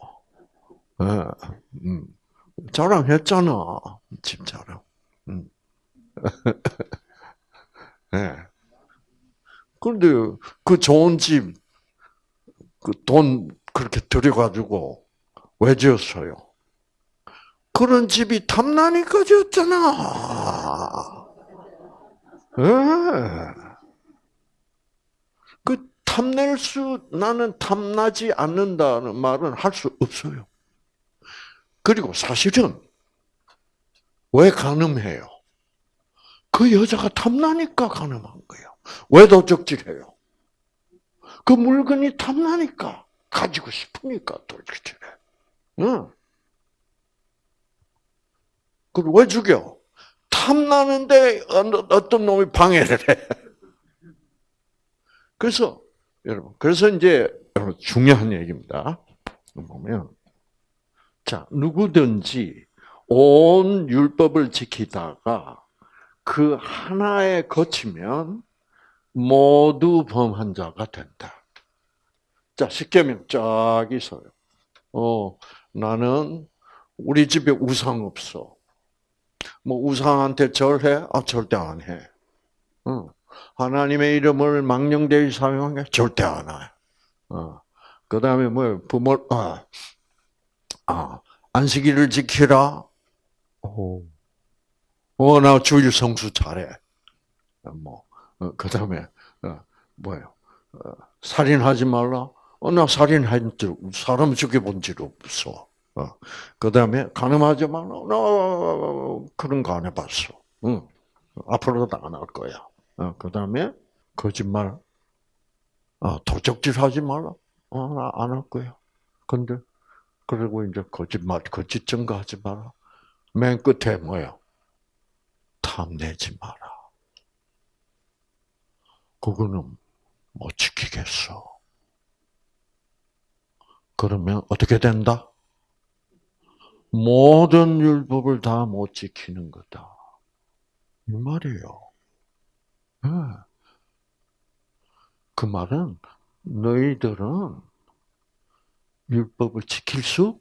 예. 음. 자랑했잖아. 집 자랑. 음. 예. 그런데 그 좋은 집, 그 돈 그렇게 들여가지고 왜 지었어요? 그런 집이 탐나니까 지었잖아. 예. 그 탐낼 수, 나는 탐나지 않는다는 말은 할 수 없어요. 그리고 사실은 왜 가늠해요? 그 여자가 탐나니까 가늠한 거예요. 왜 도적질해요? 그 물건이 탐나니까 가지고 싶으니까 도적질해. 응. 그걸 왜 죽여? 탐나는데 어떤 놈이 방해를 해. 그래서 여러분, 그래서 이제 여러분 중요한 얘기입니다. 보면 자 누구든지 온 율법을 지키다가 그 하나에 거치면 모두 범한 자가 된다. 자, 십계명 쫙 있어요. 어, 나는 우리 집에 우상 없어. 뭐 우상한테 절해? 아 절대 안 해. 어. 하나님의 이름을 망령되이 사용한 게 절대 안 해. 어. 그 다음에 뭐 부모 아, 아 안식일을 지키라. 오. 어, 나 주일 성수 잘해. 뭐, 어, 그 다음에, 어, 뭐예요? 어, 살인하지 말라? 어, 나 살인한 적, 사람 죽여본 적 없어. 어, 그 다음에, 가늠하지 말라? 나 그런 거 안 해봤어. 응. 앞으로도 안 할 거야. 어, 그 다음에, 거짓말, 어, 도적질 하지 말라? 어, 나안할 거야. 근데, 그리고 이제 거짓말, 거짓 증거하지 마라. 맨 끝에 뭐야? 탐내지 마라. 그거는 못 지키겠어. 그러면 어떻게 된다? 모든 율법을 다 못 지키는 거다. 이 말이에요. 네. 그 말은 너희들은 율법을 지킬 수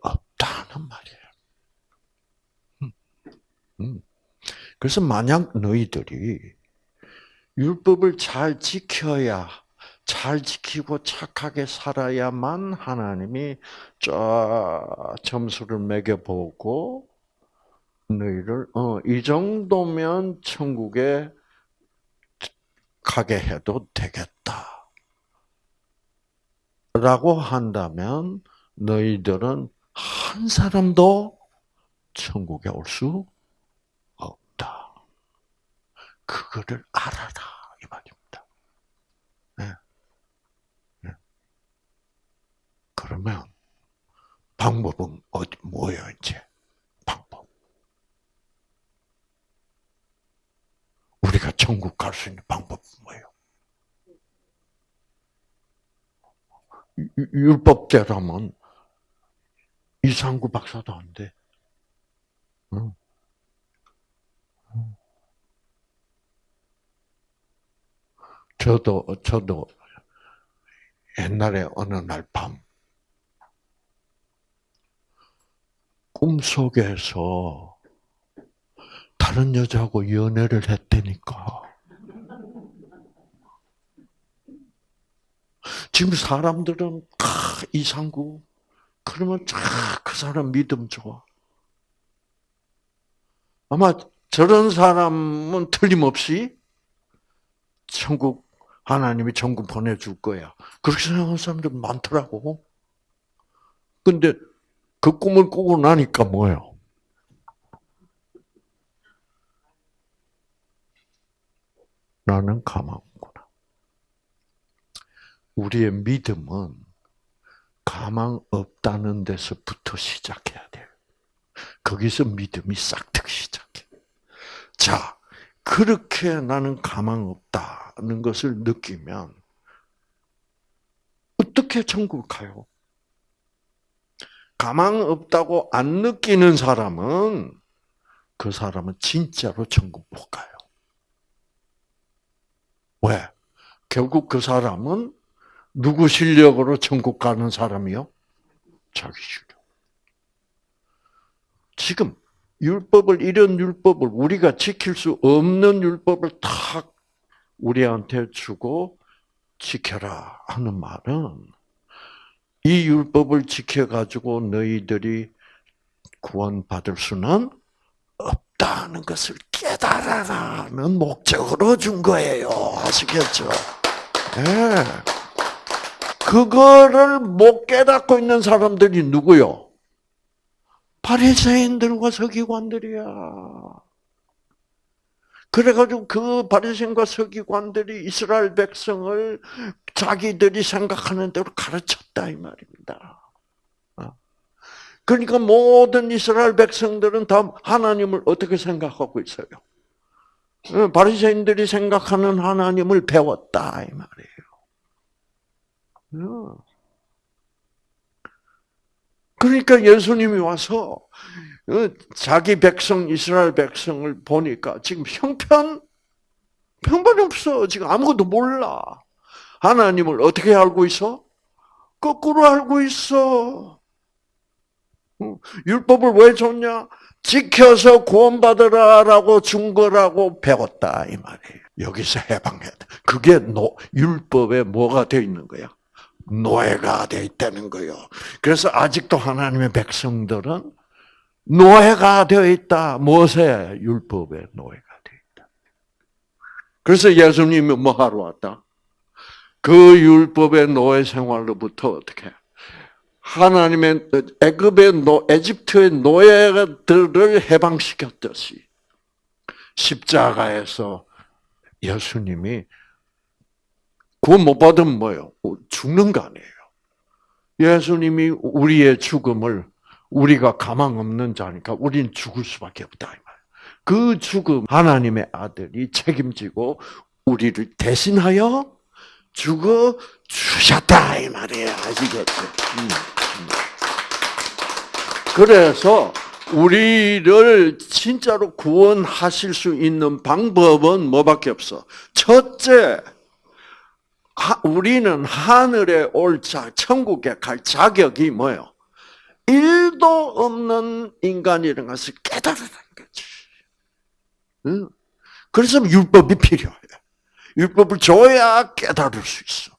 없다는 말이에요. 음. 음. 그래서 만약 너희들이 율법을 잘 지켜야 잘 지키고 착하게 살아야만 하나님이 쫙 점수를 매겨보고 너희를 어, 이 정도면 천국에 가게 해도 되겠다. 라고 한다면 너희들은 한 사람도 천국에 올 수 없다. 그거를 알아라 이 말입니다. 네. 네. 그러면 방법은 어디 뭐예요 이제 방법? 우리가 천국 갈 수 있는 방법은 뭐예요? 율법대로면 이상구 박사도 안 돼. 응. 저도 저도 옛날에 어느 날 밤 꿈속에서 다른 여자하고 연애를 했다니까. 지금 사람들은 아, 이상구 그러면 아, 그 사람 믿음 좋아. 아마 저런 사람은 틀림없이 천국 하나님이 천국 보내줄 거야. 그렇게 생각하는 사람들 많더라고. 근데 그 꿈을 꾸고 나니까 뭐예요? 나는 가망구나. 우리의 믿음은 가망 없다는 데서부터 시작해야 돼요. 거기서 믿음이 싹트기 시작해. 자, 그렇게 나는 가망 없다는 것을 느끼면 어떻게 천국 가요? 가망 없다고 안 느끼는 사람은 그 사람은 진짜로 천국 못 가요. 왜? 결국 그 사람은 누구 실력으로 천국 가는 사람이요? 자기 실력. 지금 율법을 이런 율법을 우리가 지킬 수 없는 율법을 탁 우리한테 주고 지켜라 하는 말은 이 율법을 지켜 가지고 너희들이 구원받을 수는 없다 는 것을 깨달아라는 목적으로 준 거예요. 아시겠죠? 네. 그거를 못 깨닫고 있는 사람들이 누구요? 바리새인들과 서기관들이야. 그래가지고 그 바리새인과 서기관들이 이스라엘 백성을 자기들이 생각하는 대로 가르쳤다 이 말입니다. 어. 그러니까 모든 이스라엘 백성들은 다 하나님을 어떻게 생각하고 있어요? 어, 바리새인들이 생각하는 하나님을 배웠다 이 말이에요. 어. 그러니까 예수님이 와서 어, 자기 백성 이스라엘 백성을 보니까 지금 형편 형편없어 지금 아무것도 몰라 하나님을 어떻게 알고 있어? 거꾸로 알고 있어. 율법을 왜 줬냐? 지켜서 구원받으라라고 준 거라고 배웠다 이 말이에요. 여기서 해방해야 돼. 그게 노, 율법에 뭐가 되어 있는 거야? 노예가 되어 있다는 거요. 그래서 아직도 하나님의 백성들은 노예가 되어 있다. 무엇에? 율법에 노예가 되어 있다. 그래서 예수님이 뭐 하러 왔다? 그 율법의 노예 생활로부터 어떻게? 하나님의 애굽의 노, 에집트의 노예들을 해방시켰듯이 십자가에서 예수님이 구원 못 받으면 뭐예요? 죽는 거 아니에요. 예수님이 우리의 죽음을 우리가 가망 없는 자니까 우리는 죽을 수밖에 없다. 그 죽음 하나님의 아들이 책임지고 우리를 대신하여 죽어 주셨다 이 말이에요. 아시겠죠? 음, 음. 그래서 우리를 진짜로 구원하실 수 있는 방법은 뭐밖에 없어. 첫째, 우리는 하늘에 올 자, 천국에 갈 자격이 뭐요? 일도 없는 인간이라는 것을 깨달으라는 거지. 응? 그래서 율법이 필요해. 율법을 줘야 깨달을 수 있어.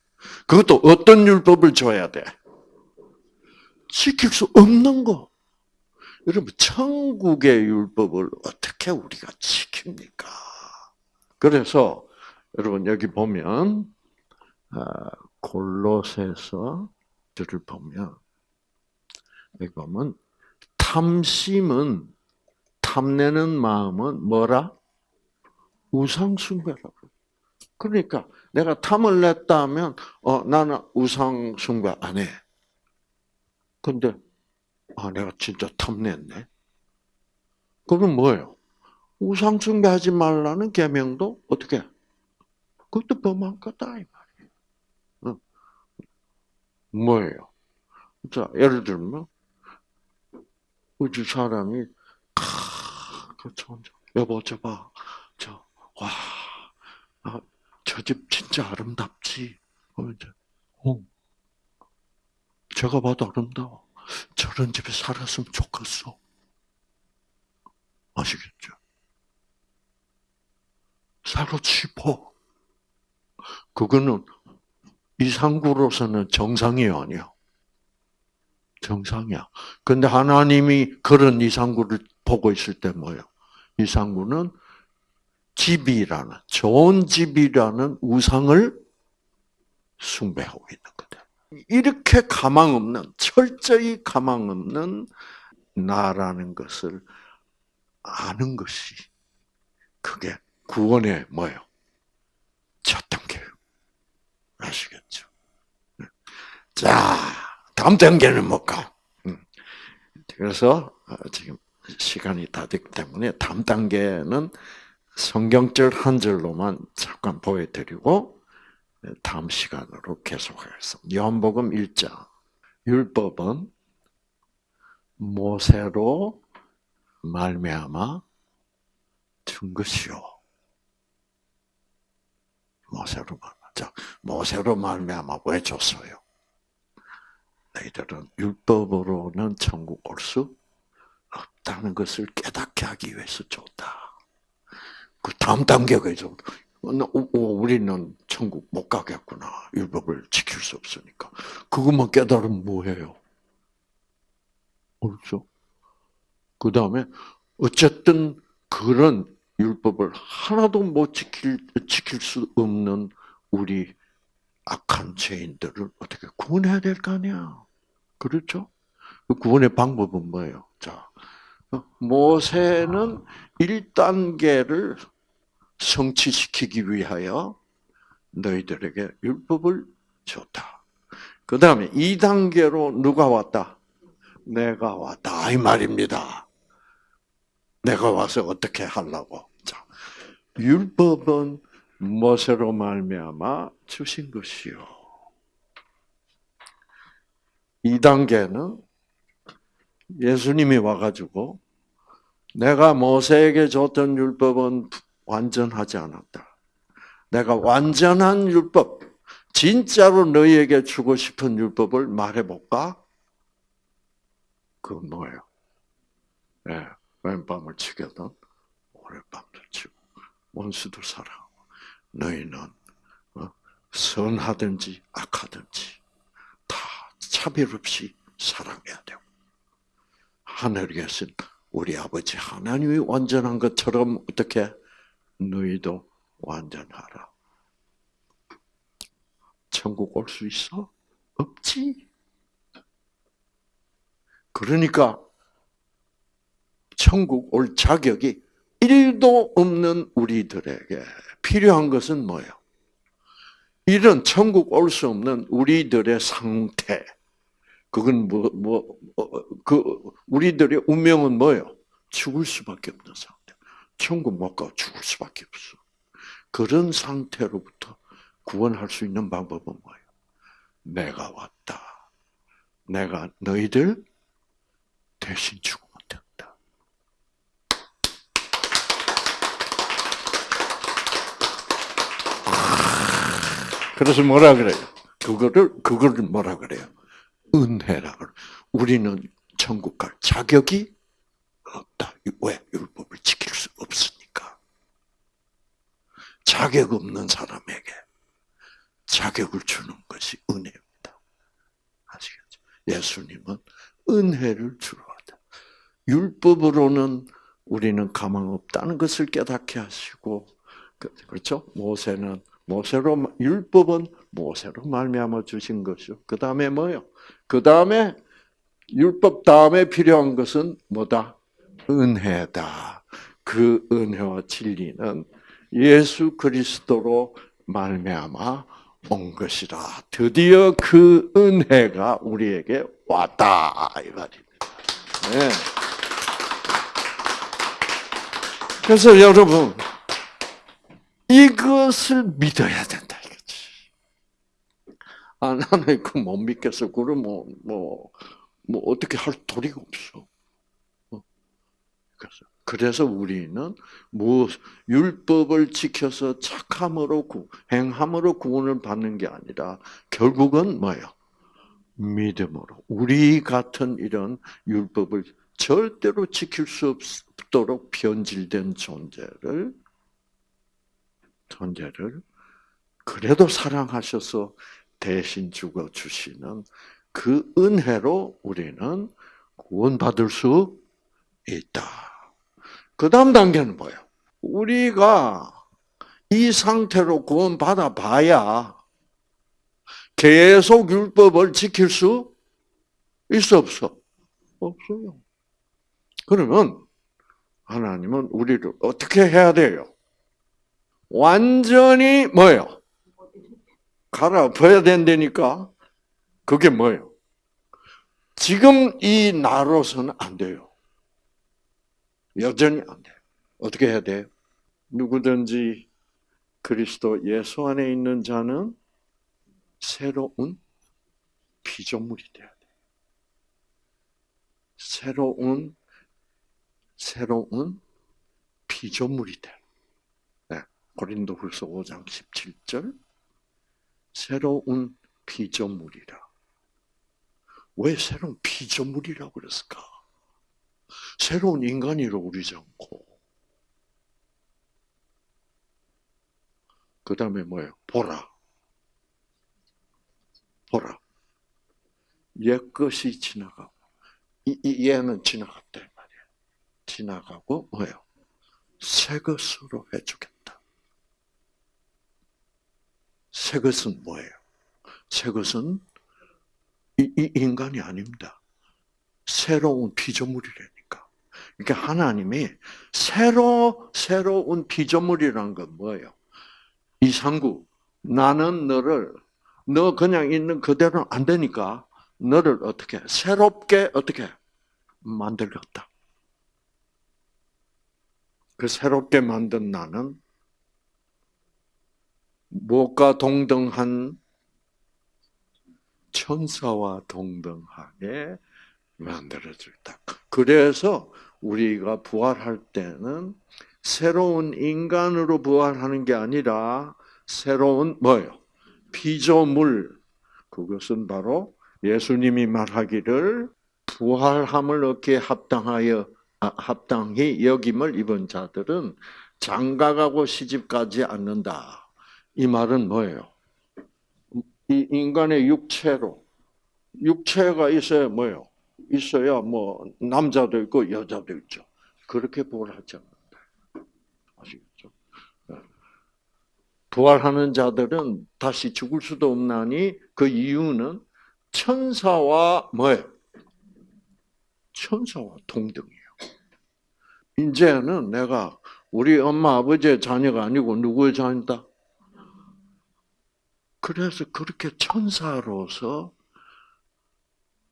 그것도 어떤 율법을 줘야 돼? 지킬 수 없는 거. 여러분, 천국의 율법을 어떻게 우리가 지킵니까? 그래서, 여러분, 여기 보면, 아, 골로새서 들을 보면, 여기 보면, 탐심은, 탐내는 마음은 뭐라? 우상숭배라고. 그러니까, 내가 탐을 냈다 하면, 어, 나는 우상숭배 안 해. 근데, 아, 내가 진짜 탐냈네. 그럼 뭐예요? 우상 숭배하지 말라는 계명도 어떻게? 그것도 범한 거다 이 말이에요. 어. 뭐예요? 자, 예를 들면 우주 사람이 그 여보 저봐 저 와, 아, 저집 진짜 아름답지. 어, 제 가 봐도 아름다워. 저런 집에 살았으면 좋겠어. 아시겠죠? 살고 싶어. 그거는 이상구로서는 정상이 아니야. 정상이야. 근데 하나님이 그런 이상구를 보고 있을 때 뭐예요? 이상구는 집이라는, 좋은 집이라는 우상을 숭배하고 있는. 이렇게 가망 없는, 철저히 가망 없는 나라는 것을 아는 것이, 그게 구원의 뭐예요? 첫 단계예요. 아시겠죠? 자, 다음 단계는 뭘까? 음. 그래서 어, 지금 시간이 다 됐기 때문에 다음 단계는 성경절 한 절로만 잠깐 보여드리고 다음 시간으로 계속하겠습니다. 요한복음 1장. 율법은 모세로 말미암아 준 것이요. 모세로 말미암아. 모세로 말미암아 왜 줬어요? 너희들은 율법으로는 천국 올 수 없다는 것을 깨닫게 하기 위해서 줬다. 그 다음 단계가 있어. 어, 우리는 천국 못 가겠구나. 율법을 지킬 수 없으니까. 그것만 깨달으면 뭐해요? 그렇죠? 그 다음에, 어쨌든 그런 율법을 하나도 못 지킬, 지킬 수 없는 우리 악한 죄인들을 어떻게 구원해야 될 거 아니야. 그렇죠? 그 구원의 방법은 뭐예요? 자, 어, 모세는 1단계를 성취시키기 위하여 너희들에게 율법을 줬다. 그 다음에 2단계로 누가 왔다? 내가 왔다. 이 말입니다. 내가 와서 어떻게 하려고. 자, 율법은 무엇으로 말미암아 주신 것이요. 2단계는 예수님이 와가지고 내가 모세에게 줬던 율법은 완전하지 않았다. 내가 완전한 율법, 진짜로 너희에게 주고 싶은 율법을 말해볼까? 그건 뭐예요? 네, 왼밤을 치게든 오랫밤도 치고 원수도 사랑하고 너희는 어, 선하든지 악하든지 다 차별 없이 사랑해야 되고 하늘에 계신 우리 아버지 하나님이 완전한 것처럼 어떻게 너희도 완전하라. 천국 올 수 있어? 없지. 그러니까 천국 올 자격이 1도 없는 우리들에게 필요한 것은 뭐예요? 이런 천국 올 수 없는 우리들의 상태. 그건 뭐, 뭐, 어, 그, 우리들의 운명은 뭐예요? 죽을 수밖에 없는 상태. 천국 못가 죽을 수밖에 없어. 그런 상태로부터 구원할 수 있는 방법은 뭐예요? 내가 왔다. 내가 너희들 대신 죽으면 된다. 그래서 뭐라 그래요? 그거를 그거를 뭐라 그래요? 은혜라 그래. 우리는 천국 갈 자격이 없다. 왜? 율법을 수 없으니까. 자격 없는 사람에게 자격을 주는 것이 은혜입니다. 아시겠죠? 예수님은 은혜를 주러 왔다. 율법으로는 우리는 가망 없다는 것을 깨닫게 하시고 그- 그렇죠? 모세는 모세로 율법은 모세로 말미암아 주신 것이요. 그 다음에 뭐요? 그 다음에 율법 다음에 필요한 것은 뭐다? 은혜다. 그 은혜와 진리는 예수 그리스도로 말미암아 온 것이라. 드디어 그 은혜가 우리에게 왔다 이 말입니다. 네. 그래서 여러분 이것을 믿어야 된다 이거지. 아 나는 그못 믿겠어. 그럼 뭐뭐 뭐 어떻게 할 도리가 없어. 어? 그래서 그래서 우리는 뭐 율법을 지켜서 착함으로 구, 행함으로 구원을 받는 게 아니라 결국은 뭐예요? 믿음으로 우리 같은 이런 율법을 절대로 지킬 수 없도록 변질된 존재를 존재를 그래도 사랑하셔서 대신 죽어 주시는 그 은혜로 우리는 구원받을 수 있다. 그 다음 단계는 뭐예요? 우리가 이 상태로 구원받아 봐야 계속 율법을 지킬 수 있어 없어? 없어요. 그러면 하나님은 우리를 어떻게 해야 돼요? 완전히 뭐예요? 갈아엎어야 된다니까. 그게 뭐예요? 지금 이 나로서는 안 돼요. 여전히 안 돼요. 어떻게 해야 돼요? 누구든지 그리스도 예수 안에 있는 자는 새로운 피조물이 돼야 돼. 새로운 새로운 피조물이 돼. 네. 고린도후서 5장 17절 새로운 피조물이라. 왜 새로운 피조물이라고 그랬을까? 새로운 인간이라고 그러지 않고. 그 다음에 뭐예요? 보라. 보라. 옛 것이 지나가고, 이, 이 얘는 지나갔다, 말이야. 지나가고, 뭐예요? 새 것으로 해주겠다. 새 것은 뭐예요? 새 것은 이, 이 인간이 아닙니다. 새로운 피조물이라니까. 그러니까 하나님이 새로 새로운 피조물이란 건 뭐예요? 이상구, 나는 너를 너 그냥 있는 그대로는 안 되니까 너를 어떻게 새롭게 어떻게 만들었다. 그 새롭게 만든 나는 무엇과 동등한 천사와 동등하게 만들어졌다. 그래서 우리가 부활할 때는 새로운 인간으로 부활하는 게 아니라 새로운 뭐요? 피조물. 그것은 바로 예수님이 말하기를 부활함을 얻기에 합당하여 아, 합당히 여김을 입은 자들은 장가가고 시집가지 않는다. 이 말은 뭐예요? 이 인간의 육체로 육체가 있어야 뭐예요? 있어야 뭐 남자도 있고 여자도 있죠. 그렇게 부활하지 않는다. 아시겠죠? 부활하는 자들은 다시 죽을 수도 없나니 그 이유는 천사와 뭐예요? 천사와 동등이에요. 이제는 내가 우리 엄마 아버지의 자녀가 아니고 누구의 자녀다? 그래서 그렇게 천사로서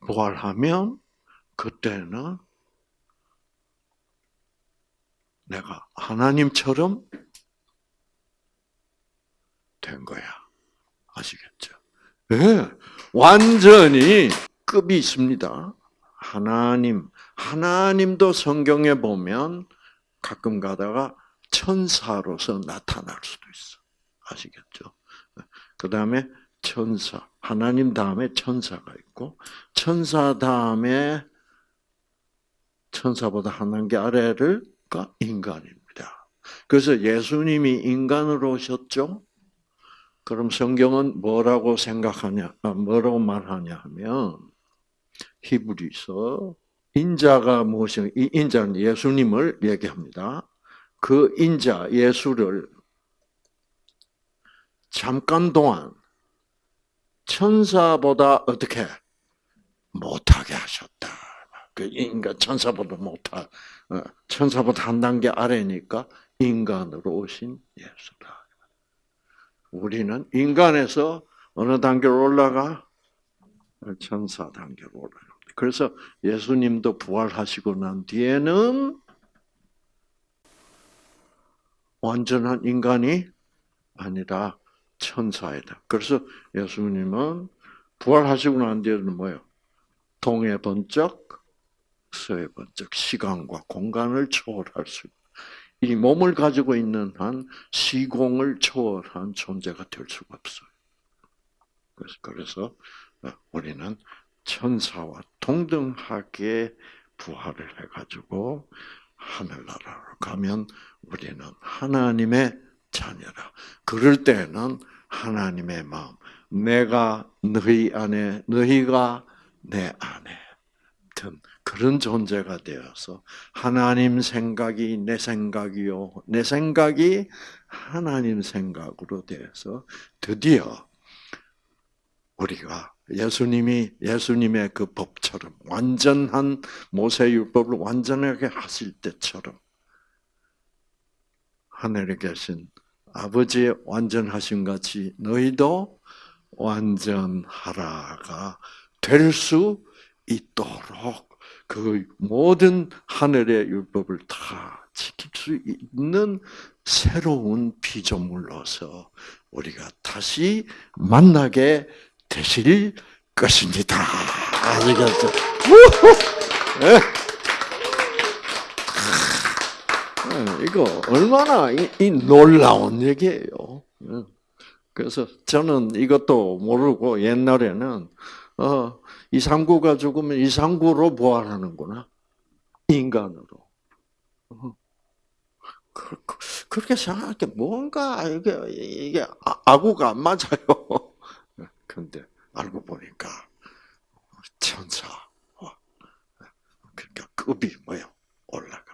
부활하면 그때는 내가 하나님처럼 된 거야. 아시겠죠? 예, 완전히 급이 있습니다. 하나님, 하나님도 성경에 보면 가끔 가다가 천사로서 나타날 수도 있어. 아시겠죠? 그 다음에 천사, 하나님 다음에 천사가 있고, 천사 다음에 천사보다 한 단계 아래를가 인간입니다. 그래서 예수님이 인간으로 오셨죠? 그럼 성경은 뭐라고 생각하냐, 아, 뭐라고 말하냐 하면, 히브리서, 인자가 무엇이, 이 인자는 예수님을 얘기합니다. 그 인자, 예수를 잠깐 동안 천사보다 어떻게 못하게 하셨다. 그 인간 천사보다 못하, 어, 천사보다 한 단계 아래니까 인간으로 오신 예수다. 우리는 인간에서 어느 단계로 올라가? 천사 단계로 올라가. 그래서 예수님도 부활하시고 난 뒤에는 완전한 인간이 아니라 천사이다. 그래서 예수님은 부활하시고 난 뒤에는 뭐예요? 동해 번쩍, 서해 번쩍, 시간과 공간을 초월할 수, 이 몸을 가지고 있는 한 시공을 초월한 존재가 될 수가 없어요. 그래서, 그래서 우리는 천사와 동등하게 부활을 해가지고 하늘나라로 가면 우리는 하나님의 자녀라. 그럴 때는 하나님의 마음, 내가 너희 안에, 너희가 내 안에 든 그런 존재가 되어서 하나님 생각이 내 생각이요, 내 생각이 하나님 생각으로 되어서 드디어 우리가 예수님이 예수님의 그 법처럼 완전한 모세 율법을 완전하게 하실 때처럼 하늘에 계신 아버지의 완전하심 같이 너희도 완전하라가 될 수 있도록 그 모든 하늘의 율법을 다 지킬 수 있는 새로운 피조물로서 우리가 다시 만나게 되실 것입니다. 아시겠죠? 네. 이거 얼마나 이, 이 놀라운 얘기예요. 예. 그래서 저는 이것도 모르고 옛날에는 어, 이상구가 죽으면 이상구로 부활하는구나 인간으로. 어. 그, 그 렇게 생각할 뭔가 이게 이게 아, 아구가 안 맞아요. 근데 알고 보니까 천사. 그러니까 급이 뭐요 거예요.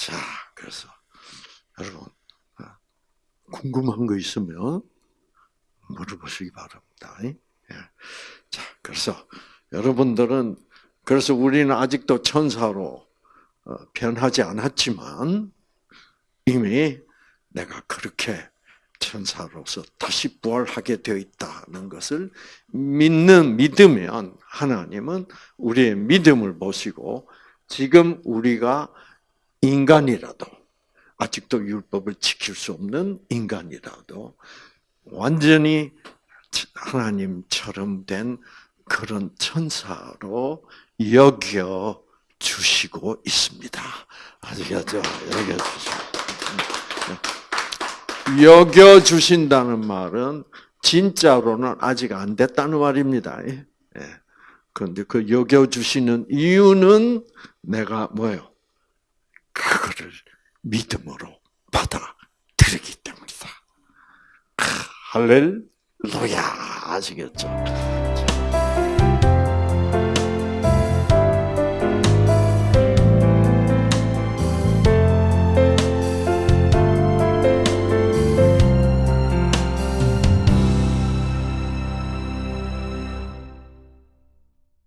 자, 그래서 여러분 어, 궁금한 거 있으면 물어보시기 바랍니다. 예. 자, 그래서 여러분들은 그래서 우리는 아직도 천사로 어, 변하지 않았지만 이미 내가 그렇게 천사로서 다시 부활하게 되어 있다는 것을 믿는 믿으면 하나님은 우리의 믿음을 보시고 지금 우리가 인간이라도 아직도 율법을 지킬 수 없는 인간이라도 완전히 하나님처럼 된 그런 천사로 여겨 주시고 있습니다. 아시겠죠? 여겨 주시고. 여겨 주신다는 말은 진짜로는 아직 안 됐다는 말입니다. 예. 그런데 그 여겨 주시는 이유는 내가 뭐요? 그거를 믿음으로 받아들이기 때문이다. 할렐루야 아시겠죠?